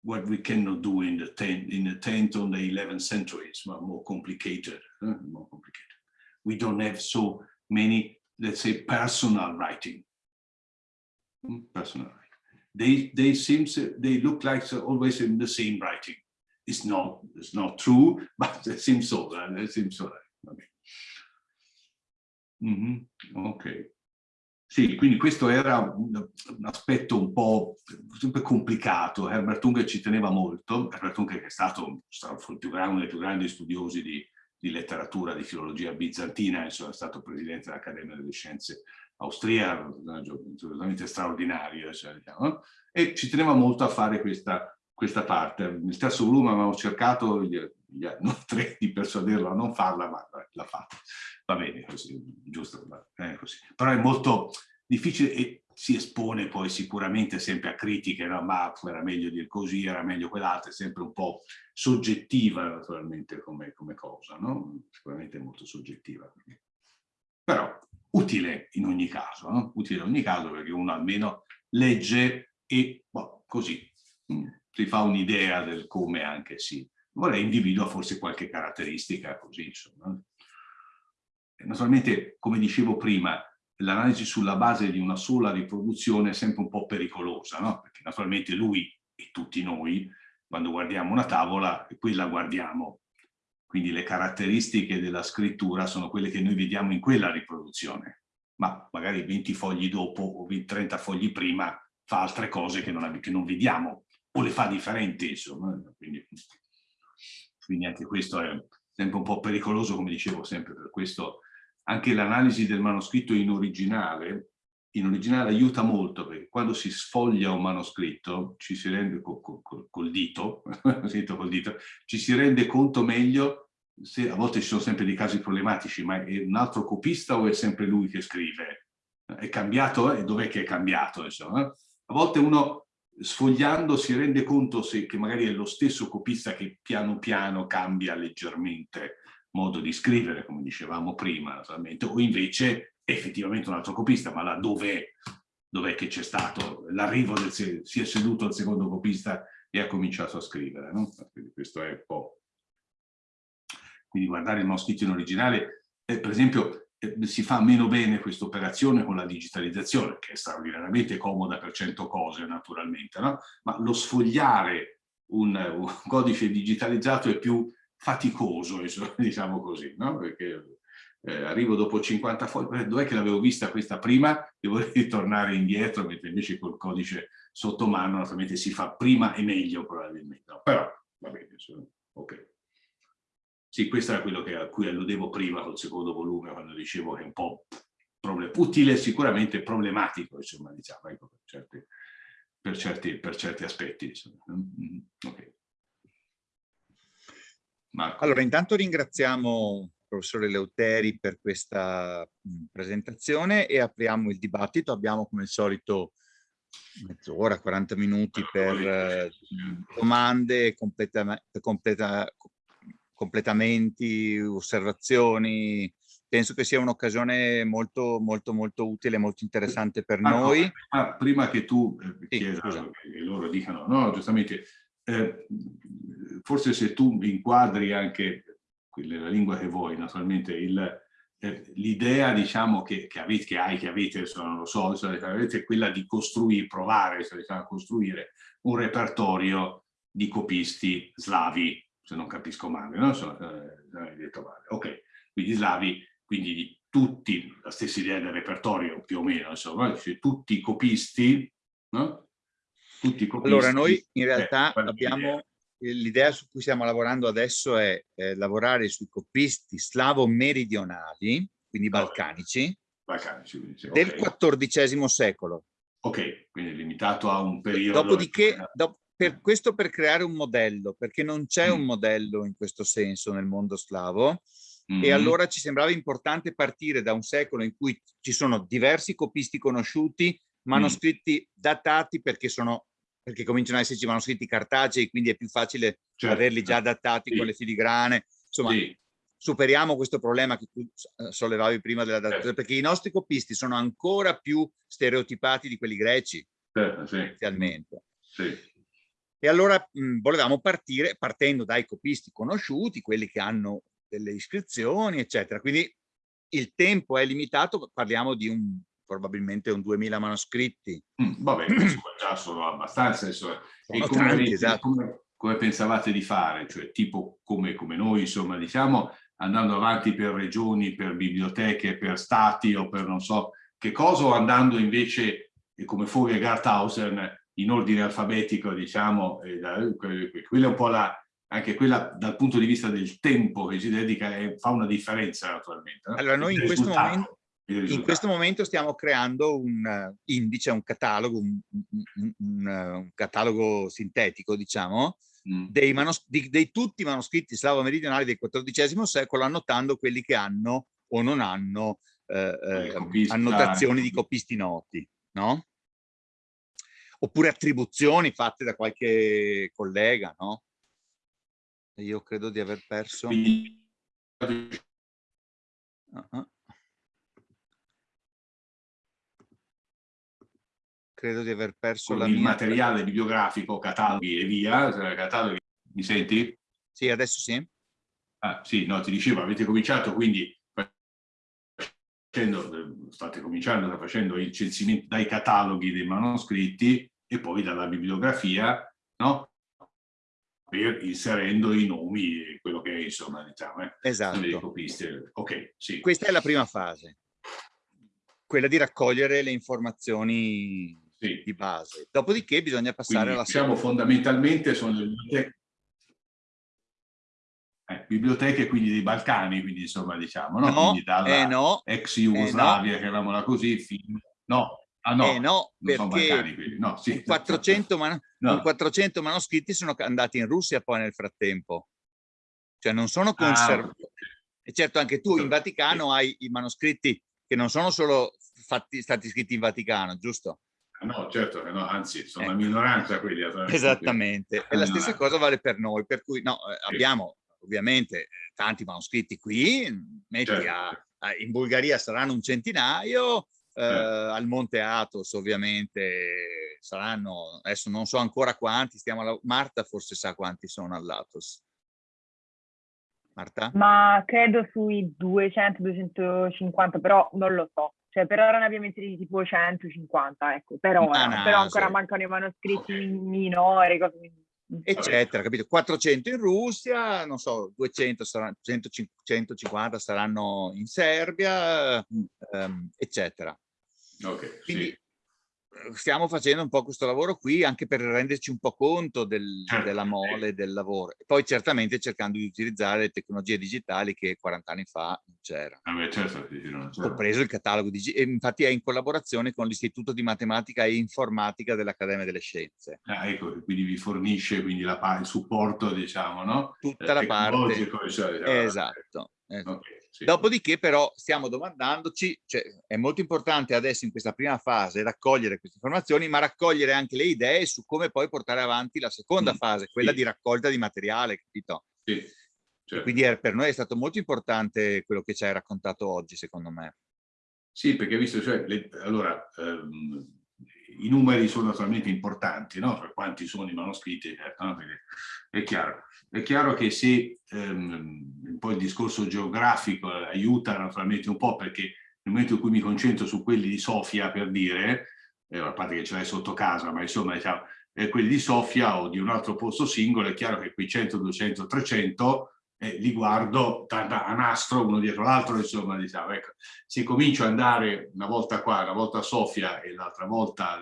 what we cannot do in the 10th, in the 10th or the 11th century. It's more complicated, uh, more complicated. We don't have so many, let's say, personal writing. Hmm, personal writing. They they seem they look like always in the same writing. It's not it's not true, but it seems so. It seems so. Okay. Mm -hmm. okay. Sì, quindi questo era un, un, aspetto un po' sempre complicato. Herbert Unger ci teneva molto, Herbert Unger che è stato, uno dei più grandi studiosi di, di, letteratura, di filologia bizantina, insomma, è stato presidente dell'Accademia delle Scienze austriaca, assolutamente straordinario, cioè, diciamo, e ci teneva molto a fare questa, questa parte. Nel terzo volume avevamo cercato, gli, gli, noi tre, di persuaderlo a non farla, ma l'ha fatta va bene così, giusto, eh, così. però è molto difficile e si espone poi sicuramente sempre a critiche, no? ma era meglio dire così, era meglio quell'altro, è sempre un po' soggettiva naturalmente come, come cosa, no? sicuramente molto soggettiva. Però utile in ogni caso, no? utile in ogni caso perché uno almeno legge e boh, così mm, si fa un'idea del come anche si, vorrei individua forse qualche caratteristica così insomma. Naturalmente, come dicevo prima, l'analisi sulla base di una sola riproduzione è sempre un po' pericolosa, no? Perché naturalmente lui e tutti noi, quando guardiamo una tavola, quella guardiamo. Quindi le caratteristiche della scrittura sono quelle che noi vediamo in quella riproduzione. Ma magari 20 fogli dopo o 30 fogli prima fa altre cose che non, che non vediamo o le fa differenti, insomma. Quindi, quindi anche questo è sempre un po' pericoloso, come dicevo sempre, per questo anche l'analisi del manoscritto in originale, in originale aiuta molto, perché quando si sfoglia un manoscritto, ci si rende col, col, col, dito, col dito, ci si rende conto meglio se a volte ci sono sempre dei casi problematici, ma è un altro copista o è sempre lui che scrive? È cambiato e dov'è che è cambiato? Insomma? A volte uno sfogliando si rende conto se, che magari è lo stesso copista che piano piano cambia leggermente modo di scrivere, come dicevamo prima, naturalmente, o invece effettivamente un altro copista, ma là dov'è dov che c'è stato l'arrivo del si è seduto il secondo copista e ha cominciato a scrivere, no? Quindi questo è un po'. Quindi guardare il manoscritto in originale, eh, per esempio, eh, si fa meno bene questa operazione con la digitalizzazione, che è straordinariamente comoda per cento cose, naturalmente, no? Ma lo sfogliare un, un codice digitalizzato è più faticoso, diciamo così, no? Perché eh, arrivo dopo 50 fogli, dov'è che l'avevo vista questa prima? Devo ritornare indietro, mentre invece col codice sotto mano naturalmente si fa prima e meglio probabilmente. No, però va bene, ok. Sì, questo era quello che, a cui alludevo prima col secondo volume, quando dicevo che è un po' utile, sicuramente problematico, insomma, diciamo, ecco, per certi, per certi, per certi aspetti. Insomma. Mm, mm, okay. Marco. Allora, intanto ringraziamo il professore Leuteri per questa presentazione e apriamo il dibattito. Abbiamo come al solito mezz'ora, 40 minuti per domande, completa, completa, completamenti, osservazioni. Penso che sia un'occasione molto, molto, molto utile, molto interessante per ah, noi. No, prima, prima, che tu eh, sì, chieda, loro dicano, no, giustamente, eh, forse se tu inquadri anche nella lingua che vuoi, naturalmente, eh, l'idea diciamo che, che, avete, che hai, che avete, insomma, non lo so, è quella di costruire, provare a costruire un repertorio di copisti slavi, se non capisco male, no? So, eh, detto male. Ok, quindi slavi, quindi di tutti, la stessa idea del repertorio più o meno, insomma, cioè, tutti i copisti, no? tutti i copisti. Allora, noi in realtà eh, abbiamo l'idea su cui stiamo lavorando adesso è eh, lavorare sui copisti slavo-meridionali, quindi balcanici, balcanici quindi, okay. del XIV secolo. Ok, quindi limitato a un periodo... Dopodiché, do, per questo per creare un modello, perché non c'è mm. un modello in questo senso nel mondo slavo, mm e allora ci sembrava importante partire da un secolo in cui ci sono diversi copisti conosciuti, manoscritti mm. datati perché sono perché cominciano ad esserci manoscritti cartacei, quindi è più facile certo. averli già adattati sì. con le filigrane. Insomma, sì. superiamo questo problema che tu eh, sollevavi prima della datazione, certo. perché i nostri copisti sono ancora più stereotipati di quelli greci, certo, sì. Sì. E allora mh, volevamo partire partendo dai copisti conosciuti, quelli che hanno delle iscrizioni, eccetera. Quindi il tempo è limitato, parliamo di un probabilmente un 2000 manoscritti. Mm, vabbè, già sono abbastanza. Insomma. Sono come, tanti, esatto. come, come, pensavate di fare? Cioè tipo come, come noi, insomma, diciamo, andando avanti per regioni, per biblioteche, per stati o per non so che cosa, o andando invece come Fogel e Garthausen in ordine alfabetico, diciamo, quella è un po' la, anche quella dal punto di vista del tempo che si dedica fa una differenza naturalmente. No? Allora noi in questo momento in questo momento stiamo creando un uh, indice, un catalogo, un, un, un, un catalogo sintetico, diciamo, mm. dei, di, dei, tutti i manoscritti slavo-meridionali del XIV secolo, annotando quelli che hanno o non hanno eh, eh, annotazioni di copisti noti, no? Oppure attribuzioni fatte da qualche collega, no? Io credo di aver perso... Uh -huh. Credo di aver perso Con la il mia... materiale bibliografico, cataloghi e via, cioè, cataloghi, mi senti? Sì, adesso sì. Ah, sì, no, ti dicevo, avete cominciato quindi facendo, state cominciando facendo il censimento dai cataloghi dei manoscritti e poi dalla bibliografia, no? Per inserendo i nomi e quello che è, insomma, diciamo, eh, Esatto. copisti. Ok, sì. Questa è la prima fase, quella di raccogliere le informazioni sì. di base. Dopodiché bisogna passare Quindi, alla diciamo, seconda. fondamentalmente sono le biblioteche, eh, biblioteche quindi dei Balcani, quindi insomma diciamo, no? No, quindi dalla eh no, ex Jugoslavia, chiamiamola così, fino... No, ah no, eh no, non sono perché Balcani, quindi, no, sì. con 400, man- No. con 400 manoscritti sono andati in Russia poi nel frattempo. Cioè non sono Ah, conservati. ok. E certo anche tu in. Vaticano hai i manoscritti che non sono solo fatti, stati scritti in Vaticano, giusto? Ah, No, certo che no, anzi, sono Eh. una minoranza quelli. Esattamente. E la stessa cosa vale per noi, per cui no, eh, Sì. abbiamo ovviamente eh, tanti manoscritti qui, metti Certo. a, a- in Bulgaria saranno un centinaio, eh, Certo. al Monte Athos ovviamente saranno, adesso non so ancora quanti, stiamo alla- Marta forse sa quanti sono all'Athos. Marta? Ma credo sui 200-250, però non lo so. Cioè, per ora ne abbiamo inseriti tipo 150, ecco, per ora. Ma Però ancora sì. mancano i manoscritti Ok. minori, cose eccetera, capito? 400 in Russia, non so, 200 saranno, 150 150 saranno in Serbia, ehm, eccetera. Ok, Quindi sì. Eh, stiamo facendo un po' questo lavoro qui anche per renderci un po' conto del- Certo, della mole del lavoro poi certamente cercando di utilizzare le tecnologie digitali che 40 anni fa non c'erano. Ah, certo. Ho preso il catalogo digitale, infatti è in collaborazione con l'Istituto di Matematica e Informatica dell'Accademia delle Scienze. Ah, ecco, quindi vi fornisce quindi la il supporto, diciamo, no? Tutta la parte. Cioè, diciamo, Esatto. esatto. ok, sì. Dopodiché però stiamo domandandoci, cioè è molto importante adesso in questa prima fase raccogliere queste informazioni, ma raccogliere anche le idee su come poi portare avanti la seconda Mm, fase, quella sì. di raccolta di materiale, capito? Sì, certo. Quindi è- per noi è stato molto importante quello che ci hai raccontato oggi, secondo me. Sì, perché visto, cioè, le- allora, ehm, i numeri sono naturalmente importanti, no? Per quanti sono i manoscritti, certo, no? È chiaro. È chiaro che se ehm, un po' il discorso geografico aiuta naturalmente un po', perché nel momento in cui mi concentro su quelli di Sofia, per dire, eh, a parte che ce l'hai sotto casa, ma insomma, diciamo, eh, quelli di Sofia o di un altro posto singolo, è chiaro che quei 100, 200, 300 eh, li guardo da, a nastro uno dietro l'altro, insomma, diciamo, ecco. Se comincio ad andare una volta qua, una volta a Sofia e l'altra volta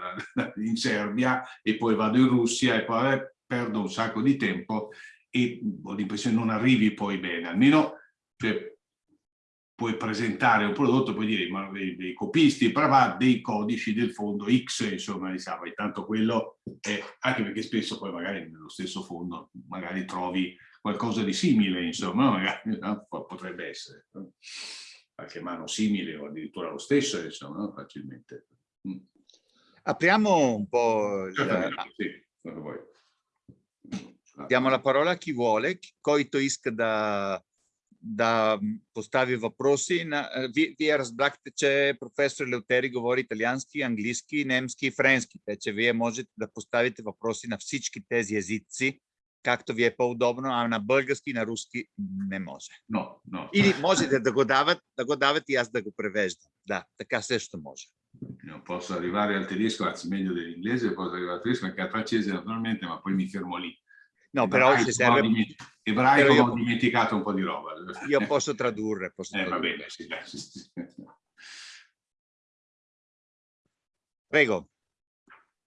in Serbia e poi vado in Russia e poi eh, perdo un sacco di tempo e ho l'impressione non arrivi poi bene, almeno cioè, puoi presentare un prodotto, puoi dire ma dei, dei copisti, brava, dei codici del fondo X, insomma, diciamo, e tanto quello è, anche perché spesso poi magari nello stesso fondo magari trovi qualcosa di simile, insomma, magari no? potrebbe essere. no? qualche mano simile o addirittura lo stesso, insomma, no? facilmente. Mm. Apriamo un po', Certamente, sì, diamo la parola a chi vuole, coito isk da da postavi вопроси на ви, вие разбрахте, че професор Леутери говори италиански, английски, немски и френски, така че вие можете да поставите въпроси на всички тези езици, както ви е по-удобно, а на български и на руски не може. No, no. Или можете да го дават, да го дават и аз да го превеждам. Да, така също може. Non posso arrivare al tedesco, anzi meglio dell'inglese, posso arrivare al tedesco anche al francese naturalmente, ma poi mi fermo lì. No, però Ebraico, se ho serve, diment- Ebraico però io- ho dimenticato un po' di roba. io posso tradurre. Posso Eh, va tradurre. bene, sì, dai, sì, sì. Prego.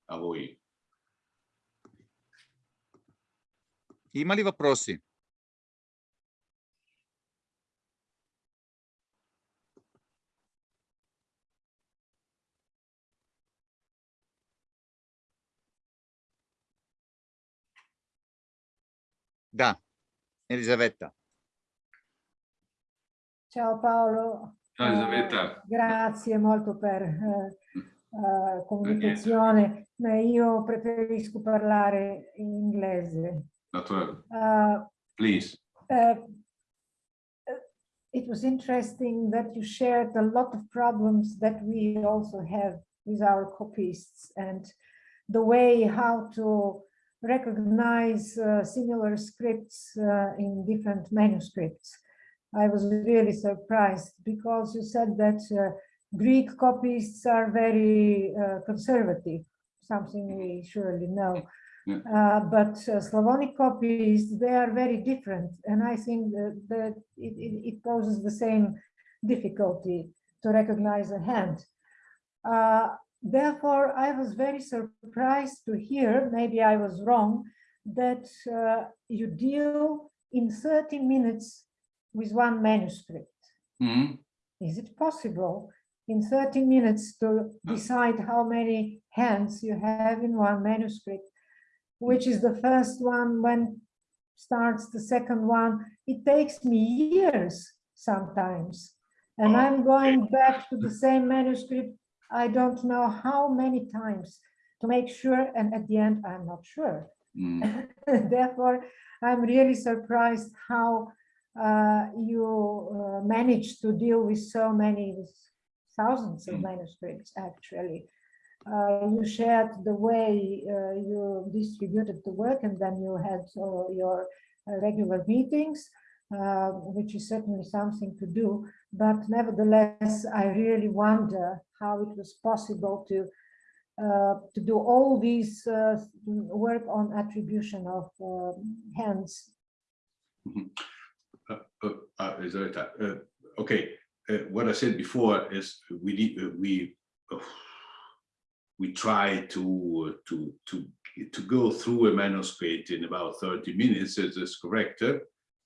A voi. Има ли въпроси? Da Elisabetta. Ciao Paolo. Ciao Elisabetta. Eh, grazie molto per eh, eh, comunicazione. io preferisco parlare in inglese. Naturale. Uh, Please. Uh, it was interesting that you shared a lot of problems that we also have with our copyists and the way how to recognize uh, similar scripts uh, in different manuscripts. I was really surprised because you said that uh, Greek copyists are very uh, conservative, something we surely know. Yeah. Uh, but uh, Slavonic copyists, they are very different. And I think that, that it, it, it poses the same difficulty to recognize a hand. Therefore, I was very surprised to hear, maybe I was wrong, that uh, you deal in 30 minutes with one manuscript. Mhm. Is it possible in 30 minutes to decide how many hands you have in one manuscript? Which is the first one, when starts the second one? It takes me years sometimes. And Oh, I'm going back to the same manuscript, I don't know how many times to make sure, and at the end, I'm not sure. Mm. Therefore, I'm really surprised how uh, you uh, managed to deal with so many, with thousands of Mm. manuscripts, actually. Uh, you shared the way uh, you distributed the work and then you had uh, your uh, regular meetings, which is certainly something to do. But nevertheless, I really wonder how it was possible to uh, to do all these uh, work on attribution of uh, hands. Uh, uh, okay, what I said before is we we, we try to, to, to, to go through a manuscript in about 30 minutes, is this correct?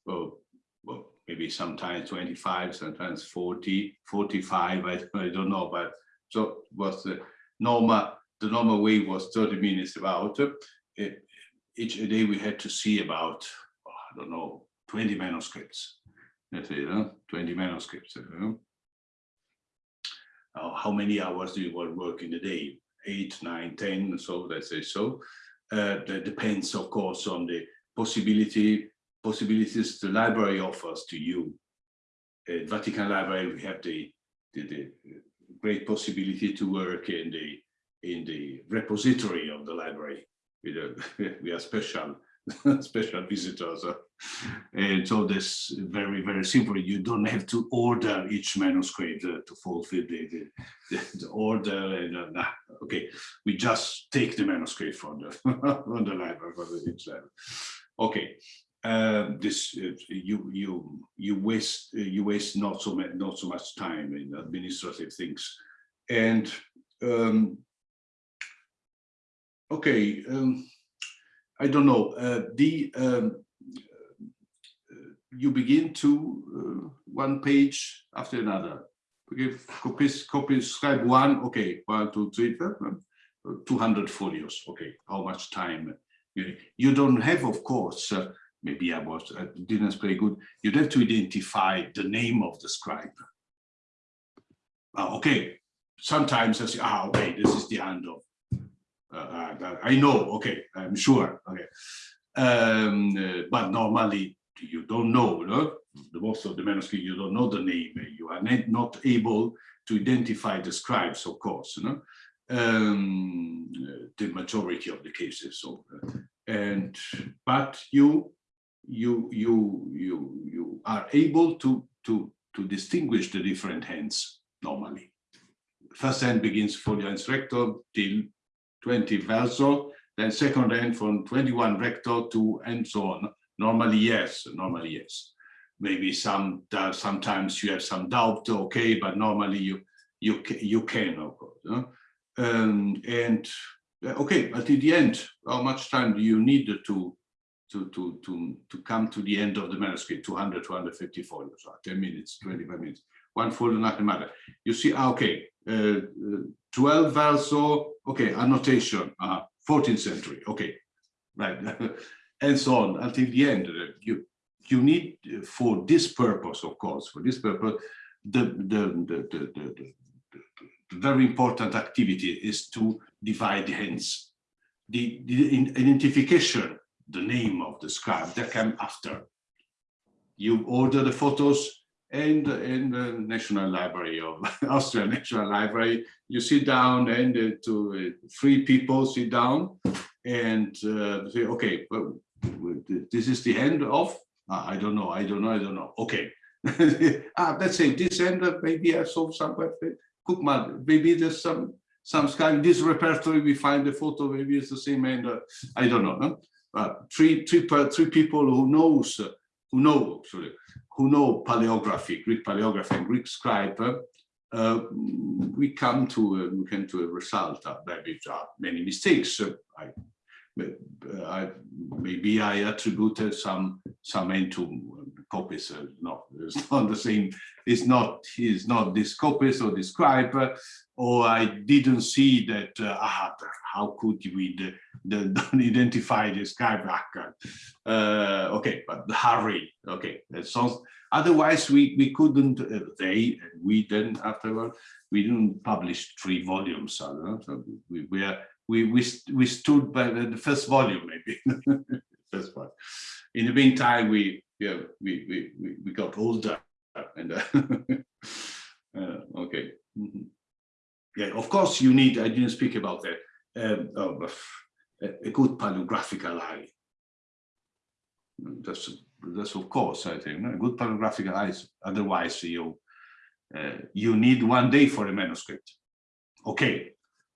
Well, well, maybe sometimes 25, sometimes 40, 45, I, I don't know, but so was the normal, the normal way was 30 minutes about. Each day we had to see about, I don't know, 20 manuscripts. Let's say, uh, 20 manuscripts. uh, uh, how many hours do you work in a day? Eight, nine, ten, so let's say so. Uh, that depends, of course, on the possibility, possibilities the library offers to you. At Vatican Library, we have the, the, the great possibility to work in the in the repository of the library. We, we are special special visitors. uh, And so this very, very simple, you don't have to order each manuscript uh, to fulfill the, the, the- order and uh, nah, okay, we just take the manuscript from the, from the library, from the itself. Okay, um, this, uh, you, you, you waste, uh, you waste not so much, not so much time in administrative things. And, um, okay, um, I don't know, uh, the, um, uh, you begin to uh, one page after another. Okay, copies, copies, scribe one, okay, one, two, three, four, uh, 200 folios, okay, how much time? You, don't have, of course, uh, maybe I was, I didn't explain good, you'd have to identify the name of the scribe. Ah, okay, sometimes I say, ah, okay, this is the end of uh, uh, I know, okay, I'm sure, okay. Um, uh, but normally you don't know, no? The most of the manuscript, you don't know the name. You are not, able to identify the scribes, of course, no? Um, uh, the majority of the cases. So, uh, and but you, you, you, you, you are able to to to distinguish the different hands normally. First hand begins folio recto till 20 verso, then second hand from 21 recto to and so on. Normally, yes, normally, yes. Maybe some, uh, sometimes you have some doubt, okay, but normally you you you can, of course. Um, and uh, okay, but the end, how much time do you need to to to to to come to the end of the manuscript? 200, 250 folios, 10 minutes, 25 minutes. One folio, nothing matter. You see, ah, okay, uh, uh, 12 verso, okay, annotation, uh, 14th century, okay, right, and so on until the end. Uh, You you need uh, for this purpose, of course, for this purpose, the the the the, very important activity is to divide hands. The, the identification, the name of the scribe, that came after. You order the photos, and in the National Library of Austria National Library, you sit down and uh, to uh, three people sit down and uh, say, okay, well, this is the end of, uh, I don't know, I don't know, I don't know. Okay, ah, let's say this end, uh, maybe I saw somewhere, Cookman, maybe there's some some sky, this repertory, we find the photo, maybe it's the same end, I don't know. Uh, three, three, three people who knows, uh, who know, sorry, who know paleography, Greek paleography and Greek scribe, uh, we come to, uh, we come to a result, maybe there are many mistakes, I, I, maybe I attributed some, some end to copies, uh, no, it's not the same, it's not, it's not this copies or this scribe, uh, or I didn't see that, uh, ah, how could we the, the, don't identify this scribe? Uh, okay, but hurry, okay, sounds, otherwise we, we couldn't, uh, they, we then afterward, we didn't publish three volumes, know, so we, we are, we, we, we stood by the first volume, maybe, first one. In the meantime, we, yeah, we, we, we, we got older and, uh, uh, okay. mhm. Yeah, of course you need, I didn't speak about that, um, oh, a, good paleographical eye. That's, that's of course, I think, a good paleographical eye, otherwise you, uh, you need one day for a manuscript. Okay,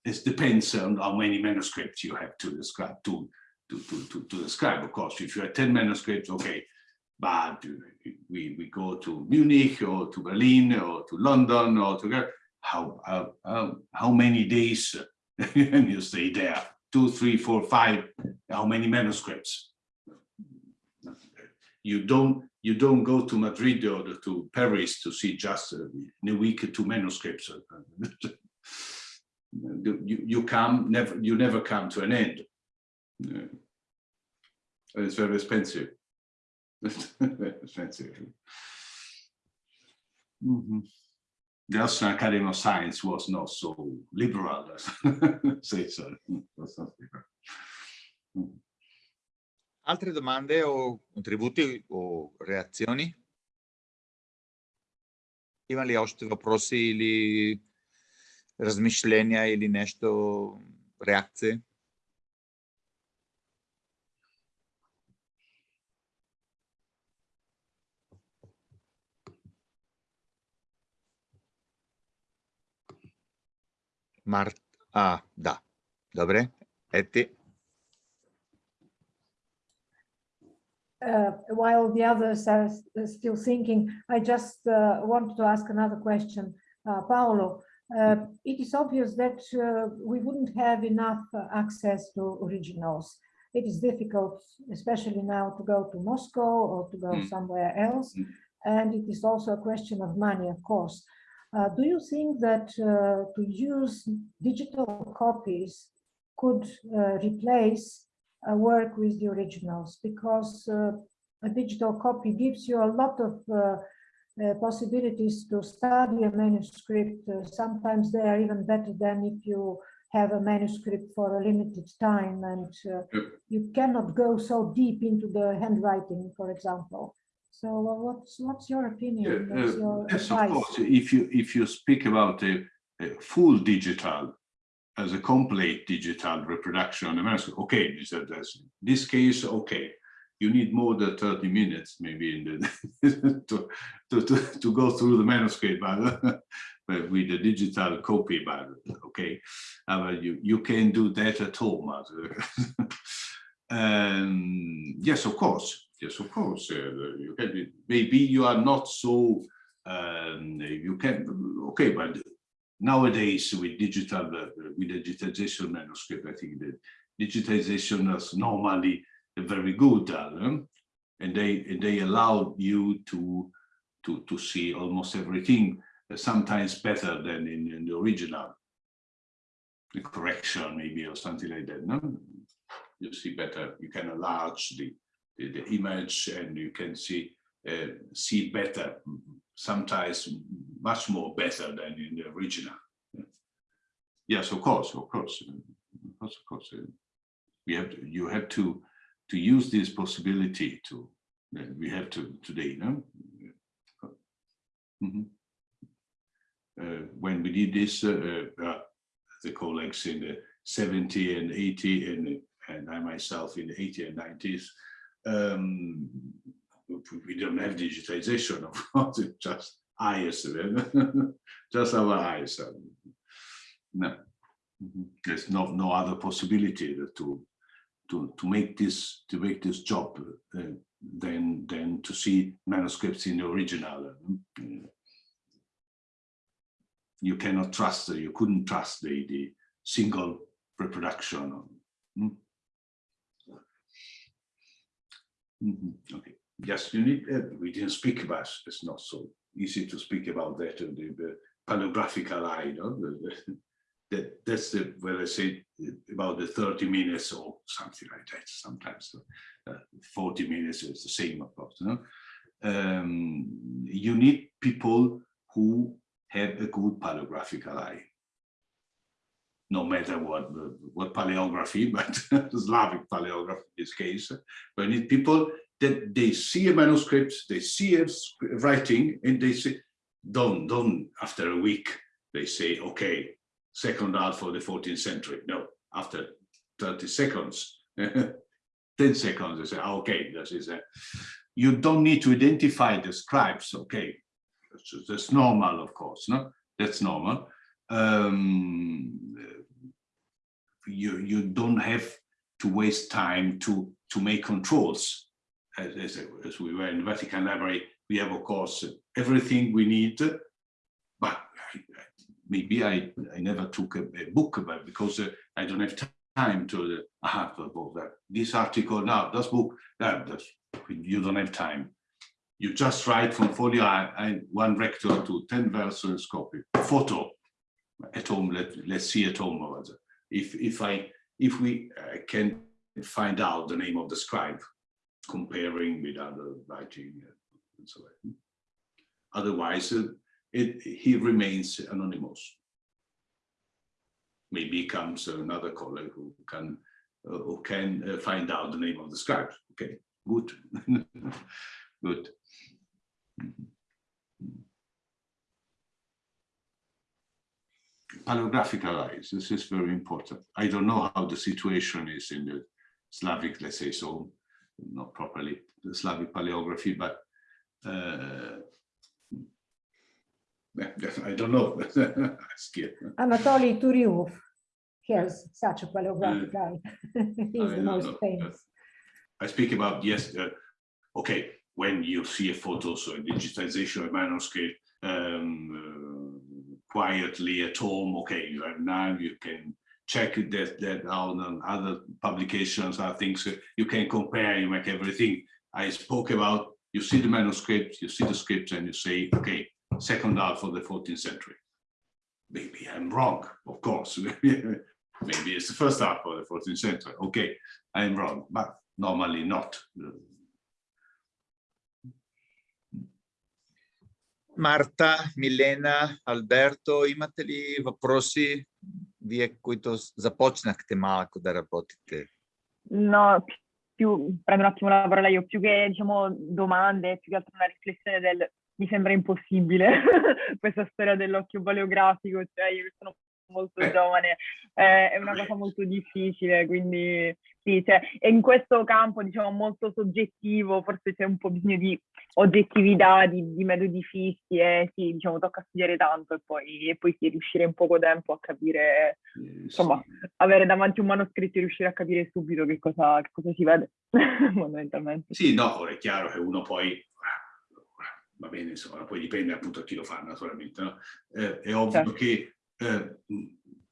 it depends on how many manuscripts you have to describe, to, to, to, to, to describe, of course, if you have 10 manuscripts, okay, but we, we go to Munich or to Berlin or to London or to how how how, many days and you stay there? Two three four five how many manuscripts? You don't you don't go to Madrid or to Paris to see just uh, in a week two manuscripts you, you come never you never come to an end Yeah. it's very expensive expensive Mhm. The Austrian Academy of Science was not so liberal, let's say so. Was not liberal. Altre domande o contributi o reazioni? Има ли още въпроси или размишления или нещо, реакции? Март... А, да. Добре. Ети. uh, while the others are still thinking, I just uh, wanted to ask another question. Uh, Paolo, uh, it is obvious that uh, we wouldn't have enough uh, access to originals. It is difficult, especially now, to go to Moscow or to go Mm. somewhere else. Mm. And it is also a question of money, of course. Uh, do you think that uh, to use digital copies could uh, replace work with the originals because uh, a digital copy gives you a lot of uh, possibilities to study a manuscript. Uh, sometimes they are even better than if you have a manuscript for a limited time and uh, Yep. you cannot go so deep into the handwriting, for example. So uh, what's what's your opinion? What's uh, your yes, of course. If you if you speak about a, a full digital as a complete digital reproduction on a manuscript, okay, this, this case, okay, you need more than 30 minutes maybe in the to, to, to, to go through the manuscript, but, but with the digital copy, but okay, uh, you you can do that at home. um, yes, of course. Yes, of course. Uh, you can be, maybe you are not so um, you can okay, but nowadays with digital uh, with digitization manuscript, I think that digitization is normally very good, and they and they allow you to to to see almost everything, sometimes better than in, in the original. The correction maybe or something like that. No, you see better. You can enlarge the the, the image and you can see uh, see better. Sometimes much more better than in the original. Yes, of course, of course, of course, of course. We have to, you have to to use this possibility to uh, we have to today, no? Mhm. Uh, when we did this, uh, uh, the colleagues in the 70 and 80 and and I myself in the 80 and 90s, um, we don't have digitization, of course, it's just eyes, just our eyes. No, there's no no other possibility to to to make this to make this job uh, than than to see manuscripts in the original. You cannot trust, you couldn't trust the the single reproduction. Mm -hmm. Okay. Yes, you need. Uh, we didn't speak about. It's not so easy to speak about that. Uh, the, the paleographical eye. No? That that's the where I say about the 30 minutes or something like that. Sometimes uh, 40 minutes is the same approach. No? Um, you need people who have a good paleographical eye. No matter what what paleography, but Slavic paleography in this case. You need people that they see a manuscript, they see a writing, and they say, don't, don't, after a week, they say, okay, second art for the 14th century. No, after 30 seconds, 10 seconds, they say, ah, okay, this is a, you don't need to identify the scribes, okay, that's, that's normal, of course, no, that's normal. Um, you, you don't have to waste time to, to make controls. As, as, as we were in the Vatican Library, we have, of course, everything we need, but maybe I, I never took a, a book about because uh, I don't have time to uh, have about that. This article now, this book, that's, you don't have time. You just write from folio I, one recto to 10 verses copy. Photo at home, let, let's see at home. Or If, if, I, if we uh, can find out the name of the scribe, comparing with other writing uh, and so on. Otherwise, uh, it, he remains anonymous. Maybe comes another colleague who can uh, who can uh, find out the name of the scribe. Okay, good, good. Paleographical eyes, this is very important. I don't know how the situation is in the Slavic, let's say so, not properly the Slavic paleography, but uh, I don't know. Anatoly Turilov has such a paleographic uh, eye. He's the most know. famous. I speak about, yes, uh, okay, when you see a photo, so a digitization of manuscript, um, uh, quietly at home, okay, you have now, you can check that, that out on other publications are things you can compare, you make everything. I spoke about, you see the manuscript, you see the script and you say, okay, second half of the 14th century. Maybe I'm wrong, of course. Maybe it's the first half of the 14th century. Okay, I'm wrong, but normally not. Марта, Милена, Алберто, имате ли въпроси, вие, които започнахте малко да работите? No, più, prendo un attimo la parola io, più che diciamo domande, più che altro una riflessione del mi sembra impossibile questa storia dell'occhio paleografico, cioè io sono molto eh. giovane, eh, è una cosa molto difficile, quindi sì, cioè, e in questo campo diciamo molto soggettivo, forse c'è un po' bisogno di oggettività, di, di metodi fissi e sì, diciamo tocca studiare tanto e poi, e poi sì, riuscire in poco tempo a capire, insomma, avere davanti un manoscritto e riuscire a capire subito che cosa, che cosa si vede, fondamentalmente. Sì, no, è chiaro che uno poi va bene, insomma, poi dipende appunto da chi lo fa naturalmente, no? eh, è ovvio certo. che eh,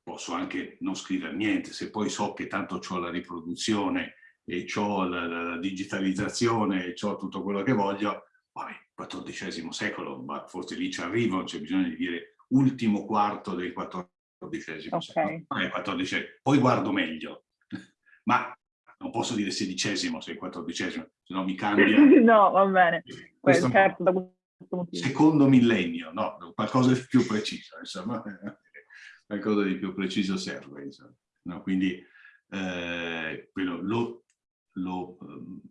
posso anche non scrivere niente, se poi so che tanto ho la riproduzione e ho la, la, digitalizzazione e ho tutto quello che voglio, vabbè, XIV secolo, ma forse lì ci arrivo, c'è bisogno di dire ultimo quarto del XIV okay. secolo, eh, 14, poi guardo meglio, ma non posso dire sedicesimo se è quattordicesimo, se no mi cambia. no, va bene. Questo, certo, da secondo millennio, no, qualcosa di più preciso, insomma, qualcosa di più preciso serve, insomma. No, quindi eh, quello lo, lo um,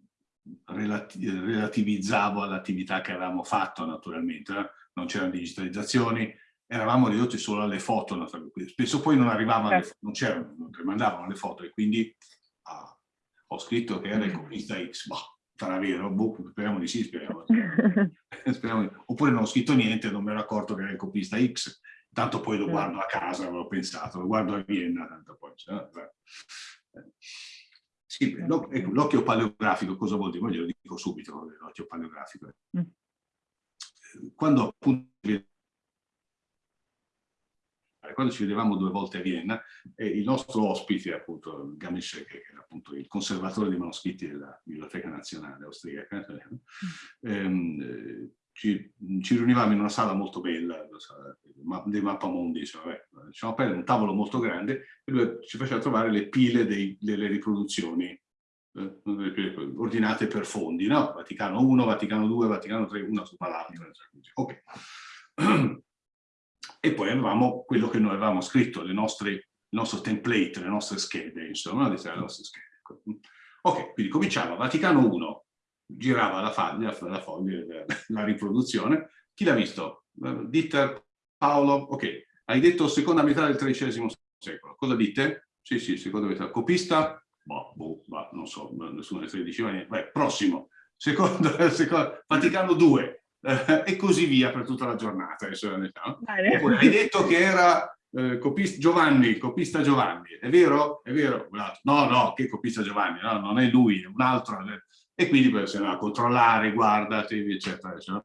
relati relativizzavo all'attività che avevamo fatto naturalmente, eh? non c'erano digitalizzazioni, eravamo ridotti solo alle foto, spesso poi non arrivavano, certo. non c'erano, non mandavano le foto e quindi ho scritto che era il copista X, boh, sarà vero? Boh, speriamo di sì, speriamo. speriamo. Oppure non ho scritto niente, non mi ero accorto che era il copista X, tanto poi lo guardo a casa, avevo pensato, lo guardo a Vienna, tanto poi... Cioè, sì, ecco, l'occhio paleografico cosa vuol dire? Ma glielo dico subito, l'occhio paleografico. Mm. Quando appunto quando ci vedevamo due volte a Vienna, eh, il nostro ospite, appunto, Gamesh, che era appunto il conservatore dei manoscritti della Biblioteca Nazionale Austriaca, ehm, eh, ci, ci, riunivamo in una sala molto bella, dei mappamondi, diciamo, aperto un tavolo molto grande e lui ci faceva trovare le pile dei, delle riproduzioni eh, ordinate per fondi, no? Vaticano 1, Vaticano 2, Vaticano 3, una sopra l'altra. Ok. E poi avevamo quello che noi avevamo scritto, le nostre, il nostro template, le nostre schede, insomma, le nostre schede. Ok, quindi cominciamo. Vaticano 1, girava la, foglia, la, foglia, la riproduzione. Chi l'ha visto? Dieter, Paolo, ok. Hai detto seconda metà del XIII secolo. Cosa dite? Sì, sì, seconda metà. Copista? Boh, boh, boh non so, nessuno dei 13 anni. Beh, prossimo. Secondo, secondo, Vaticano 2. Eh, e così via per tutta la giornata. Oppure, hai detto che era eh, copista, Giovanni, copista Giovanni, è vero? È vero? No, no, che copista Giovanni? No, non è lui, è un altro. E quindi poi si andava a controllare, guarda, eccetera, eccetera.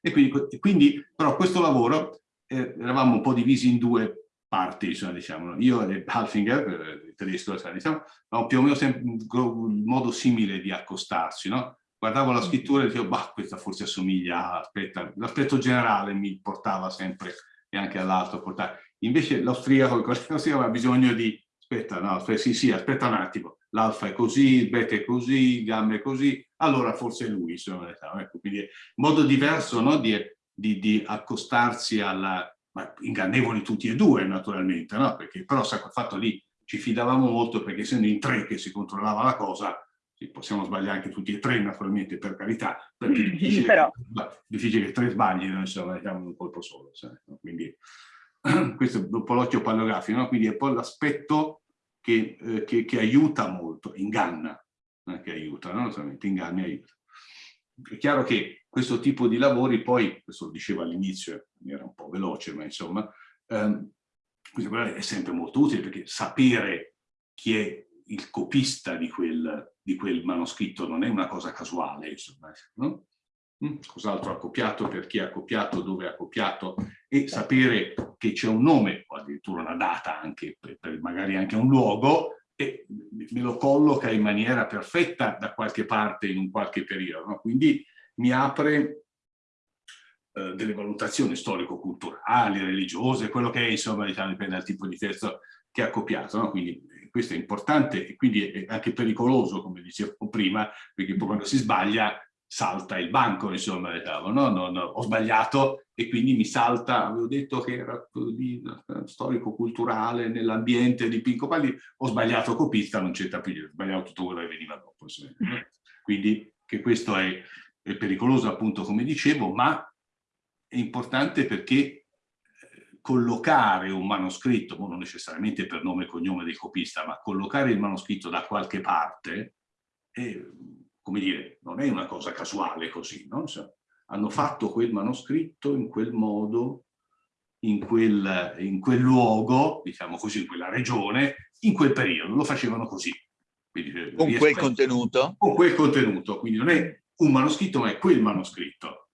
E quindi, quindi però questo lavoro eh, eravamo un po' divisi in due parti, insomma, diciamo. Io e Halfinger, eh, il tedesco, diciamo, più o meno sempre un modo simile di accostarci, no? Guardavo la scrittura e dicevo, bah, questa forse assomiglia, aspetta, l'aspetto generale mi portava sempre e anche all'altro portava. Invece l'austriaco, l'austriaco aveva bisogno di, aspetta, no, aspetta, sì, sì, aspetta un attimo, l'alfa è così, il beta è così, il gamma è così, allora forse è lui, insomma, ecco, quindi modo diverso no, di, di, di, accostarsi alla, ma ingannevoli tutti e due naturalmente, no? perché però quel fatto lì ci fidavamo molto perché essendo in tre che si controllava la cosa, sì, possiamo sbagliare anche tutti e tre naturalmente per carità, perché è difficile, Però... difficile che tre sbaglino, insomma, diciamo un colpo solo. No? Quindi questo è un po' l'occhio pallografico, no? quindi è poi l'aspetto che, eh, che, che, aiuta molto, inganna, è che aiuta, no? solamente inganna e aiuta. È chiaro che questo tipo di lavori poi, questo lo dicevo all'inizio, era un po' veloce, ma insomma, ehm, è sempre molto utile perché sapere chi è il copista di quel, di quel manoscritto non è una cosa casuale, insomma, no? Mm, cos'altro ha copiato, per chi ha copiato, dove ha copiato e sapere che c'è un nome o addirittura una data anche, per, per magari anche un luogo e me lo colloca in maniera perfetta da qualche parte in un qualche periodo. No? Quindi mi apre eh, delle valutazioni storico-culturali, religiose, quello che è, insomma, diciamo, dipende dal tipo di testo che ha copiato. No? Quindi questo è importante e quindi è anche pericoloso, come dicevo prima, perché poi quando si sbaglia salta il banco, insomma, diciamo, no? non, ho sbagliato e quindi mi salta, avevo detto che era di, storico-culturale nell'ambiente di Pinco Palli, ho sbagliato copista, non c'entra più, ho sbagliato tutto quello che veniva dopo. Quindi che questo è, è pericoloso appunto come dicevo, ma è importante perché collocare un manoscritto, non necessariamente per nome e cognome del copista, ma collocare il manoscritto da qualche parte, è, come dire, non è una cosa casuale così, no? cioè, hanno fatto quel manoscritto in quel modo, in quel, in quel luogo, diciamo così, in quella regione, in quel periodo, lo facevano così. Quindi, con quel contenuto? Con quel contenuto, quindi non è un manoscritto, ma è quel manoscritto.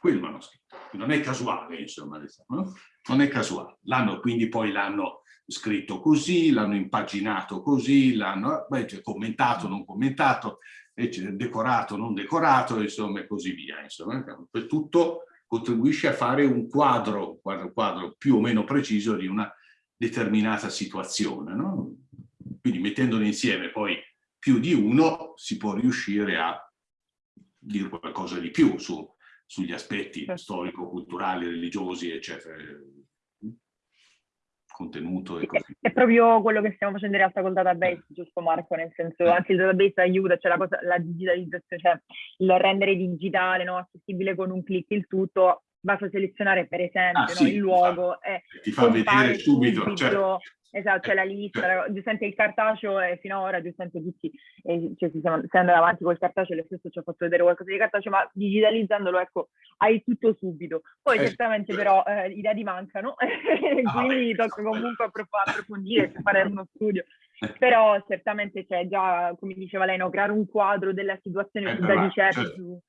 Quel manoscritto. Non è casuale, insomma, diciamo, no? Non è casuale. L'hanno quindi poi l'hanno scritto così, l'hanno impaginato così, l'hanno cioè, commentato, non commentato, decorato, non decorato, insomma, e così via. Insomma, per tutto contribuisce a fare un quadro, un quadro, quadro più o meno preciso di una determinata situazione. No? Quindi mettendone insieme poi più di uno si può riuscire a dire qualcosa di più su, sugli aspetti certo. storico-culturali, religiosi, eccetera, contenuto e così. È proprio quello che stiamo facendo in realtà col database, eh. giusto Marco? Nel senso, eh. anche il database aiuta, cioè la, cosa, la digitalizzazione, cioè il rendere digitale, no? accessibile con un clic il tutto, basta selezionare per esempio Ah, no, sì, il luogo e Ti fa vedere compare subito, certo. Esatto, c'è la lista, Certo. giustamente il cartaceo e fino ad ora giustamente tutti, eh, cioè si stiamo andando avanti col cartaceo, lo stesso ci ha fatto vedere qualcosa di cartaceo, ma digitalizzandolo, ecco, hai tutto subito. Poi Eh, certamente certo. però eh, i dati mancano, quindi vabbè. tocca comunque approf- approfondire, fare uno studio. Eh. Però certamente c'è già, come diceva lei, no, creare un quadro della situazione Eh, da ricerca certo. su...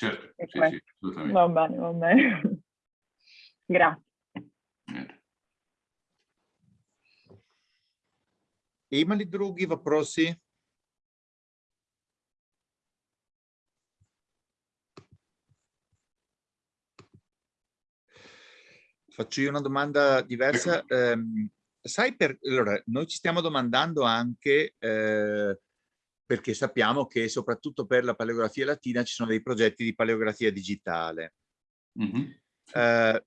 Certo, E sì, questo. sì, assolutamente. Va bene, va bene. Grazie. Niente. Има ли други въпроси? Faccio io una domanda diversa. Ehm, sai, per, allora, noi ci stiamo domandando anche, eh, perché sappiamo che soprattutto per la paleografia latina ci sono dei progetti di paleografia digitale. Mhm. Eh,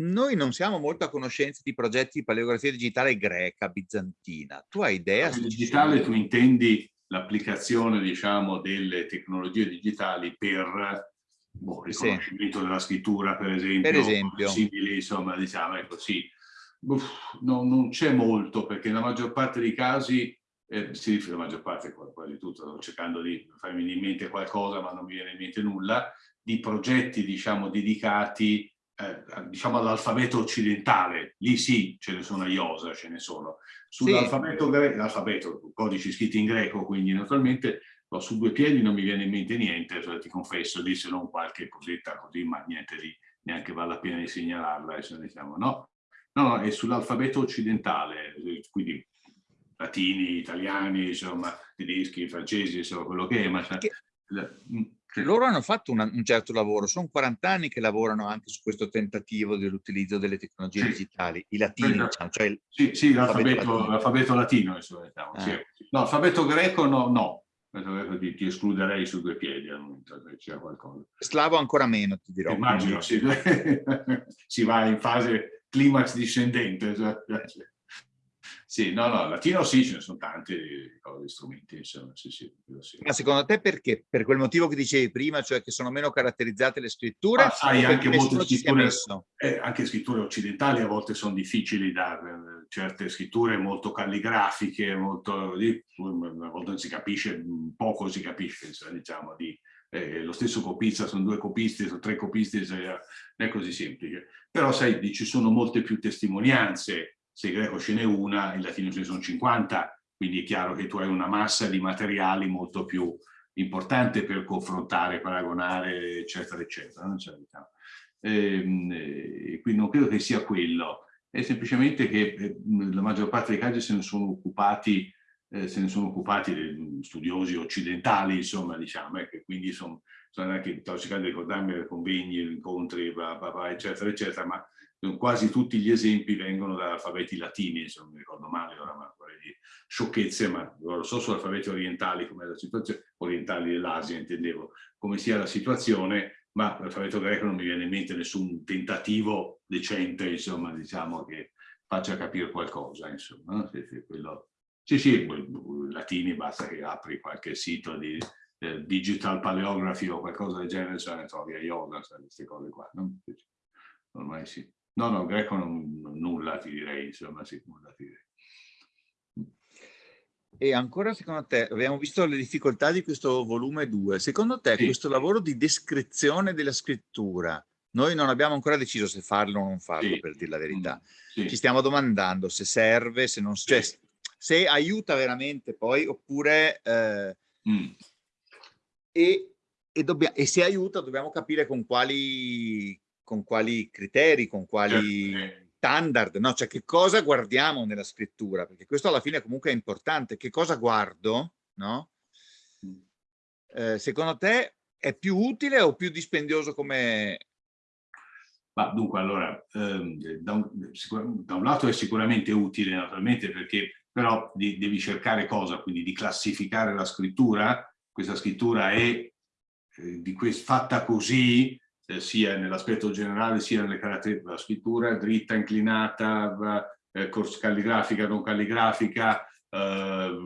noi non siamo molto a conoscenza di progetti di paleografia digitale greca, bizantina. Tu hai idea? ci digitale tu intendi l'applicazione, diciamo, delle tecnologie digitali per boh, Sì. riconoscimento della scrittura, per esempio, Per esempio. simili, insomma, diciamo, ecco, sì. Uff, no, non c'è molto, perché nella maggior parte dei casi, eh, si riferisce la maggior parte, qua- quasi tutto, sto cercando di farmi venire in mente qualcosa, ma non mi viene in mente nulla, di progetti, diciamo, dedicati eh, diciamo all'alfabeto occidentale, lì sì, ce ne sono a IOSA, ce ne sono. Sull'alfabeto greco, l'alfabeto, codici scritti in greco, quindi naturalmente no, su due piedi non mi viene in mente niente, cioè, ti confesso, lì se non qualche cosetta così, ma niente di, neanche vale la pena di segnalarla, eh, se diciamo, no? No, no, è sull'alfabeto occidentale, eh, quindi latini, italiani, insomma, tedeschi, francesi, insomma, quello che è, ma... Che- la- mm, sì. Loro hanno fatto una- un certo lavoro, sono 40 anni che lavorano anche su questo tentativo dell'utilizzo delle tecnologie Sì. digitali, i latini, Esatto. diciamo, cioè il- Sì, sì, L'alfabeto latino. insomma, diciamo, Ah. sì. No, l'alfabeto greco no, no. Greco Ti, ti escluderei su due piedi al momento c'è qualcosa. slavo ancora meno, ti dirò. Immagino, sì. si va in fase climax discendente. cioè, Sì, no, no, latino sì, ce ne sono tanti cose, strumenti, insomma, sì, sì, sì. Ma secondo te perché? Per quel motivo che dicevi prima, cioè che sono meno caratterizzate le scritture? Ma sai, anche molte scritture-? Eh, anche scritture occidentali a volte sono difficili da eh, certe scritture molto calligrafiche, molto di- a volte non si capisce, poco si capisce, insomma, diciamo, di eh, lo stesso copista, sono due copisti, sono tre copisti, non è così semplice. Però sai, di- ci sono molte più testimonianze, se greco ce n'è una, in latino ce ne sono 50, quindi è chiaro che tu hai una massa di materiali molto più importante per confrontare, paragonare, eccetera, eccetera. no? Diciamo. Ehm, eh, quindi non credo che sia quello, è semplicemente che eh, la maggior parte dei casi se ne sono occupati, eh, se ne sono occupati studiosi occidentali, insomma, diciamo, eh, che quindi sono, sono anche, cercando di ricordarmi convegni, incontri, bla, bla, bla, eccetera, eccetera, ma quasi tutti gli esempi vengono da alfabeti latini, insomma, mi ricordo male ora, ma vorrei dire sciocchezze, ma lo so su alfabeti orientali come la situazione, orientali dell'Asia intendevo, come sia la situazione, ma l'alfabeto greco non mi viene in mente nessun tentativo decente, insomma, diciamo, che faccia capire qualcosa, insomma. Sì, sì, quello- sì, sì, latini basta che apri qualche sito di eh, digital paleography o qualcosa del genere, se ne trovi a yoga, queste cose qua. no? Ormai sì. No, no, greco non, non- nulla ti direi, insomma, sì, nulla ti direi. E ancora secondo te, abbiamo visto le difficoltà di questo volume 2, secondo te Sì. questo lavoro di descrizione della scrittura, noi non abbiamo ancora deciso se farlo o non farlo, Sì. per dire la verità. Sì. Ci stiamo domandando se serve, se non cioè, se aiuta veramente poi, oppure eh, Mm. e, e, dobbia- e se aiuta dobbiamo capire con quali, con quali criteri, con quali Certo. standard, no? Cioè che cosa guardiamo nella scrittura, perché questo alla fine comunque è importante, che cosa guardo, no? Mm. Eh, secondo te è più utile o più dispendioso come... Ma dunque, allora, ehm, da, un, sicur- da un lato è sicuramente utile, naturalmente, perché però di- devi cercare cosa? Quindi di classificare la scrittura. Questa scrittura è eh, di fatta così, eh, sia nell'aspetto generale, sia nelle caratteristiche della scrittura, dritta, inclinata, eh, calligrafica, non calligrafica, eh,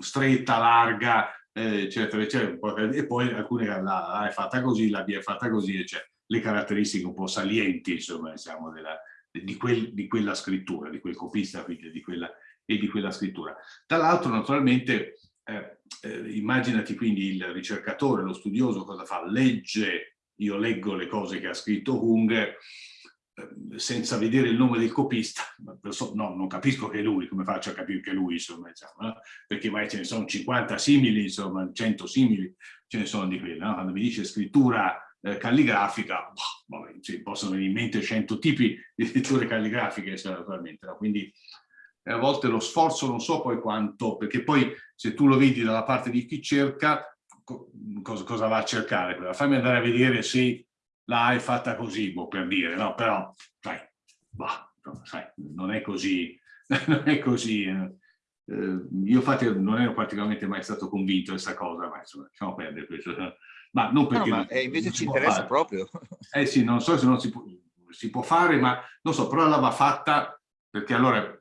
stretta, larga, eh, eccetera, eccetera. E poi alcune la A è fatta così, la B è fatta così, eccetera. le caratteristiche un po' salienti, insomma, diciamo, della, di, quel, di, quella scrittura, di quel copista quindi di quella, e di quella scrittura. Tra l'altro, naturalmente, eh, eh, immaginati quindi il ricercatore, lo studioso cosa fa? Legge, io leggo le cose che ha scritto Hung, eh, senza vedere il nome del copista, no, non capisco che è lui, come faccio a capire che è lui, insomma, diciamo, no? perché mai ce ne sono 50 simili, insomma, 100 simili, ce ne sono di quelli, no? quando mi dice scrittura eh, calligrafica, boh, vabbè, sì, possono venire in mente 100 tipi di scritture calligrafiche, naturalmente, no? quindi a volte lo sforzo non so poi quanto, perché poi se tu lo vedi dalla parte di chi cerca, cosa, cosa va a cercare? Fammi andare a vedere se la è fatta così, boh, per dire, no? Però, sai, bah, sai non è così, non è così. Eh. Eh, io infatti non ero particolarmente mai stato convinto di questa cosa, ma insomma, lasciamo perdere questo. Ma non perché... No, ma eh, invece ci interessa fare. proprio. Eh sì, non so se non si può, si può fare, ma non so, però la va fatta perché allora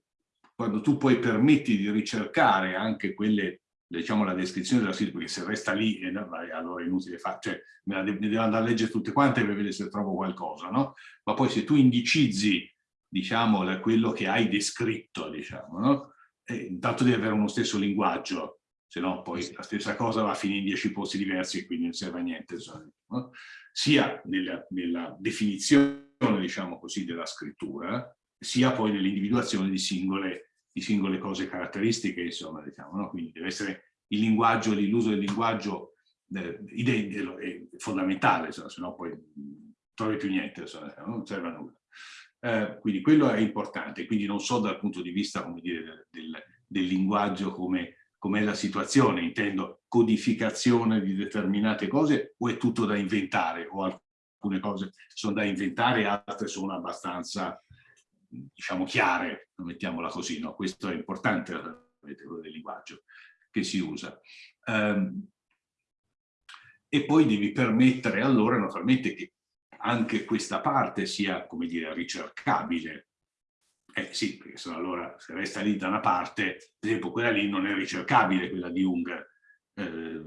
quando tu poi permetti di ricercare anche quelle, diciamo, la descrizione della sito, perché se resta lì, eh, allora è inutile fare, cioè me la de devo andare a leggere tutte quante per vedere se trovo qualcosa, no? Ma poi se tu indicizzi, diciamo, quello che hai descritto, diciamo, no? Eh, intanto devi avere uno stesso linguaggio, se no poi la stessa cosa va a finire in dieci posti diversi e quindi non serve a niente, no? sia nella, nella definizione, diciamo così, della scrittura, sia poi nell'individuazione di singole di singole cose caratteristiche, insomma, diciamo, no? quindi deve essere il linguaggio, l'uso del linguaggio eh, è fondamentale, se no poi non trovi più niente, insomma, non serve a nulla. Eh, quindi quello è importante, quindi non so dal punto di vista come dire, del, del linguaggio come com'è la situazione, intendo codificazione di determinate cose o è tutto da inventare o alcune cose sono da inventare, altre sono abbastanza diciamo chiare, mettiamola così, no? questo è importante quello del linguaggio che si usa. Um, e poi devi permettere allora naturalmente che anche questa parte sia, come dire, ricercabile. Eh sì, perché se allora se resta lì da una parte, per esempio quella lì non è ricercabile, quella di Unger. Eh,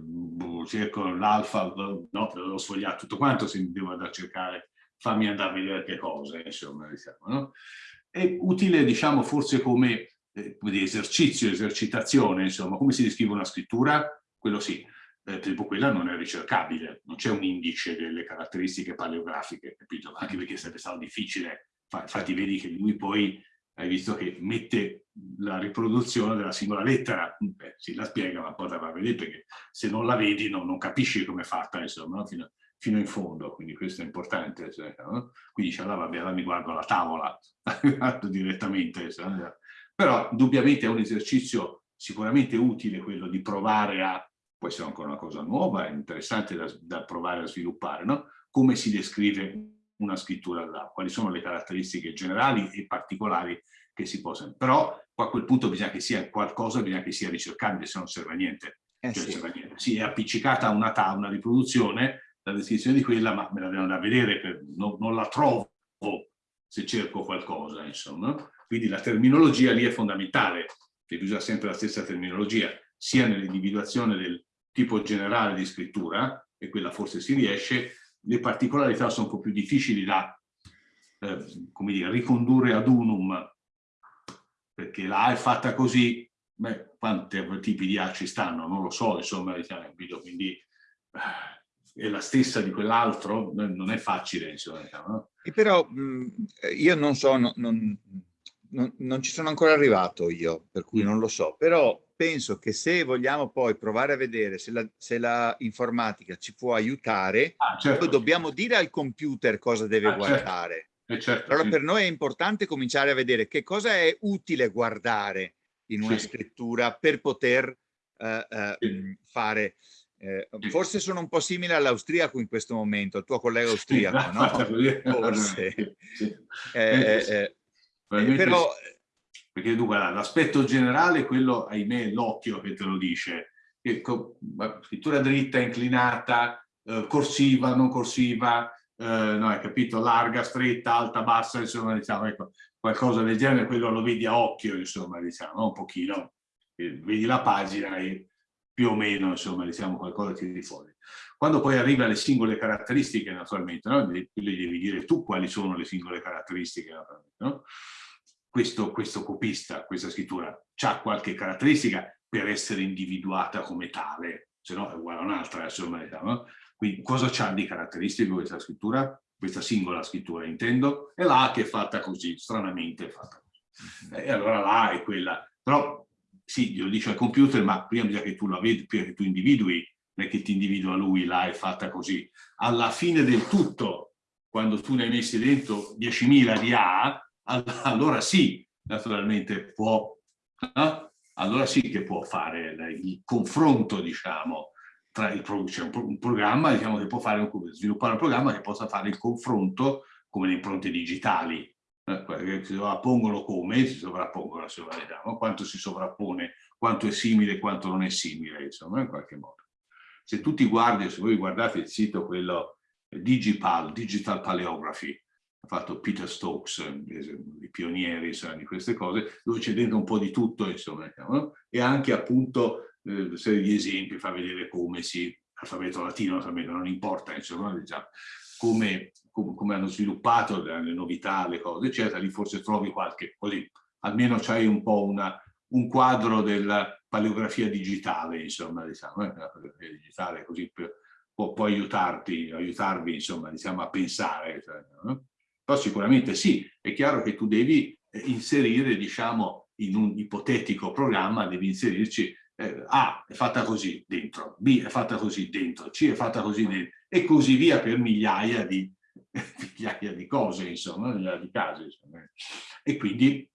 cerco l'alfa, no, l'ho sfogliato tutto quanto, se devo andare a cercare, fammi andare a vedere che cosa, insomma, diciamo, no? È utile, diciamo, forse come, eh, esercizio, esercitazione, insomma, come si descrive una scrittura? Quello sì, eh, esempio quella non è ricercabile, non c'è un indice delle caratteristiche paleografiche, capito? Anche perché sarebbe stato difficile, infatti vedi che lui poi, hai visto che mette la riproduzione della singola lettera, Beh, si la spiega ma poi la va a vedere perché se non la vedi no, non capisci come è fatta, insomma, no? fino, fino in fondo, quindi questo è importante. Cioè? Quindi dice, allora vabbè, allora mi guardo la tavola direttamente. Cioè, però indubbiamente è un esercizio sicuramente utile quello di provare a, può essere ancora una cosa nuova, interessante da, da provare a sviluppare, no? come si descrive una scrittura là, quali sono le caratteristiche generali e particolari che si possono. Però a quel punto bisogna che sia qualcosa, bisogna che sia ricercabile, se non serve a niente. Eh cioè, sì. serve a niente. Si è appiccicata a una, una riproduzione, la descrizione di quella, ma me la devo andare a vedere, per, non, non, la trovo se cerco qualcosa, insomma. Quindi la terminologia lì è fondamentale, devi usare sempre la stessa terminologia, sia nell'individuazione del tipo generale di scrittura, e quella forse si riesce, le particolarità sono un po' più difficili da, eh, come dire, ricondurre ad unum, perché la A è fatta così, beh, quanti tipi di A ci stanno? Non lo so, insomma, diciamo, quindi... Eh, è la stessa di quell'altro, non è facile, insomma. Diciamo, no? E però mh, io non so, no, non, non, non, ci sono ancora arrivato io, per cui mm. non lo so, però penso che se vogliamo poi provare a vedere se la, se la informatica ci può aiutare, ah, certo. dobbiamo dire al computer cosa deve ah, certo. guardare. Certo. Eh, certo, allora sì. per noi è importante cominciare a vedere che cosa è utile guardare in una sì. scrittura per poter uh, uh, sì. fare eh, forse sono un po' simile all'austriaco in questo momento, al tuo collega austriaco, no? Forse. Sì. Eh, eh, eh però... Perché dunque l'aspetto generale è quello, ahimè, l'occhio che te lo dice. Scrittura dritta, inclinata, corsiva, non corsiva, no, hai capito? Larga, stretta, alta, bassa, insomma, diciamo, ecco, qualcosa del genere, quello lo vedi a occhio, insomma, diciamo, un pochino. Vedi la pagina e più o meno, insomma, diciamo qualcosa tiri fuori. Quando poi arriva alle singole caratteristiche, naturalmente, no? le, devi dire tu quali sono le singole caratteristiche, no? questo, questo copista, questa scrittura, ha qualche caratteristica per essere individuata come tale, se no è uguale a un'altra, insomma, diciamo. Quindi cosa c'ha di caratteristiche questa scrittura? Questa singola scrittura, intendo, è la che è fatta così, stranamente è fatta così. E allora la è quella, però sì, glielo dice al computer, ma prima bisogna che tu la vedi, prima che tu individui non è che ti individua lui, là è fatta così. Alla fine del tutto, quando tu ne hai messi dentro 10.000 di A, allora sì, naturalmente può, eh? allora sì che può fare il confronto, diciamo, tra il c'è un, un, programma diciamo, che può fare sviluppare un programma che possa fare il confronto come le impronte digitali, si sovrappongono come, si sovrappongono, diciamo, quanto si sovrappone, quanto è simile, quanto non è simile, insomma, in qualche modo. Se tu ti guardi, se voi guardate il sito quello Digipal, Digital Paleography, ha fatto Peter Stokes, i pionieri insomma, di queste cose, dove c'è dentro un po' di tutto, insomma, no? e anche appunto eh, una serie di esempi, fa vedere come si, alfabeto latino, alfabeto non importa, insomma, diciamo, come, come, hanno sviluppato le novità, le cose, eccetera, lì forse trovi qualche, così, almeno c'hai un po' una, un quadro della paleografia digitale, insomma, diciamo, eh, la paleografia digitale così per, può, può, aiutarti, aiutarvi, insomma, diciamo, a pensare. Cioè, no? Però sicuramente sì, è chiaro che tu devi eh, inserire, diciamo, in un ipotetico programma, devi inserirci eh, A è fatta così dentro, B è fatta così dentro, C è fatta così dentro, e così via per migliaia di, migliaia di cose, insomma, di casi. Insomma. E quindi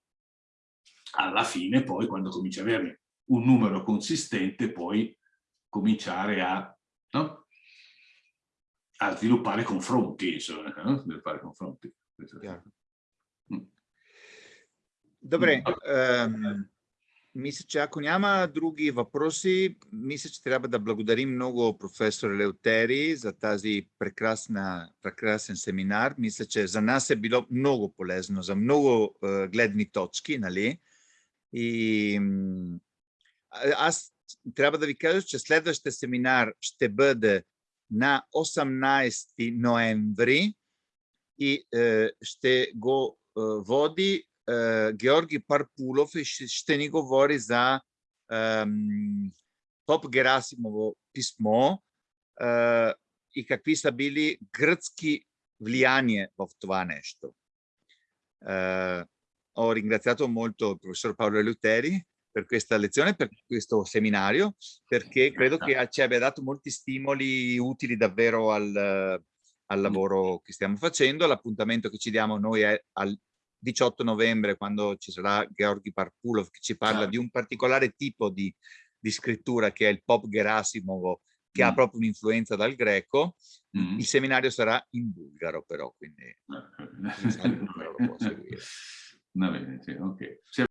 alla fine poi quando cominci a avere un numero consistente puoi cominciare a, no? a sviluppare confronti, insomma, no? sviluppare confronti. Chiaro. Mm. Dovrei, um, мисля, че ако няма други въпроси, мисля, че трябва да благодарим много професор Леутери за тази прекрасна, прекрасен семинар. Мисля, че за нас е било много полезно, за много uh, гледни точки, нали? И аз трябва да ви кажа, че следващия семинар ще бъде на 18 ноември и е, ще го е, води е, Георги Парпулов и ще, ще ни говори за е, Поп Герасимово писмо е, и какви са били гръцки влияния в това нещо. Е, ho ringraziato molto il professor Paolo Leuteri per questa lezione, per questo seminario, perché credo che ci abbia dato molti stimoli utili davvero al, al lavoro che stiamo facendo. L'appuntamento che ci diamo noi è al 18 novembre, quando ci sarà Georgi Parpulov, che ci parla di un particolare tipo di, di scrittura che è il pop Gerasimovo, che mm. ha proprio un'influenza dal greco. Mm. Il seminario sarà in bulgaro però, quindi lo può seguire. Va bene, sì, ok.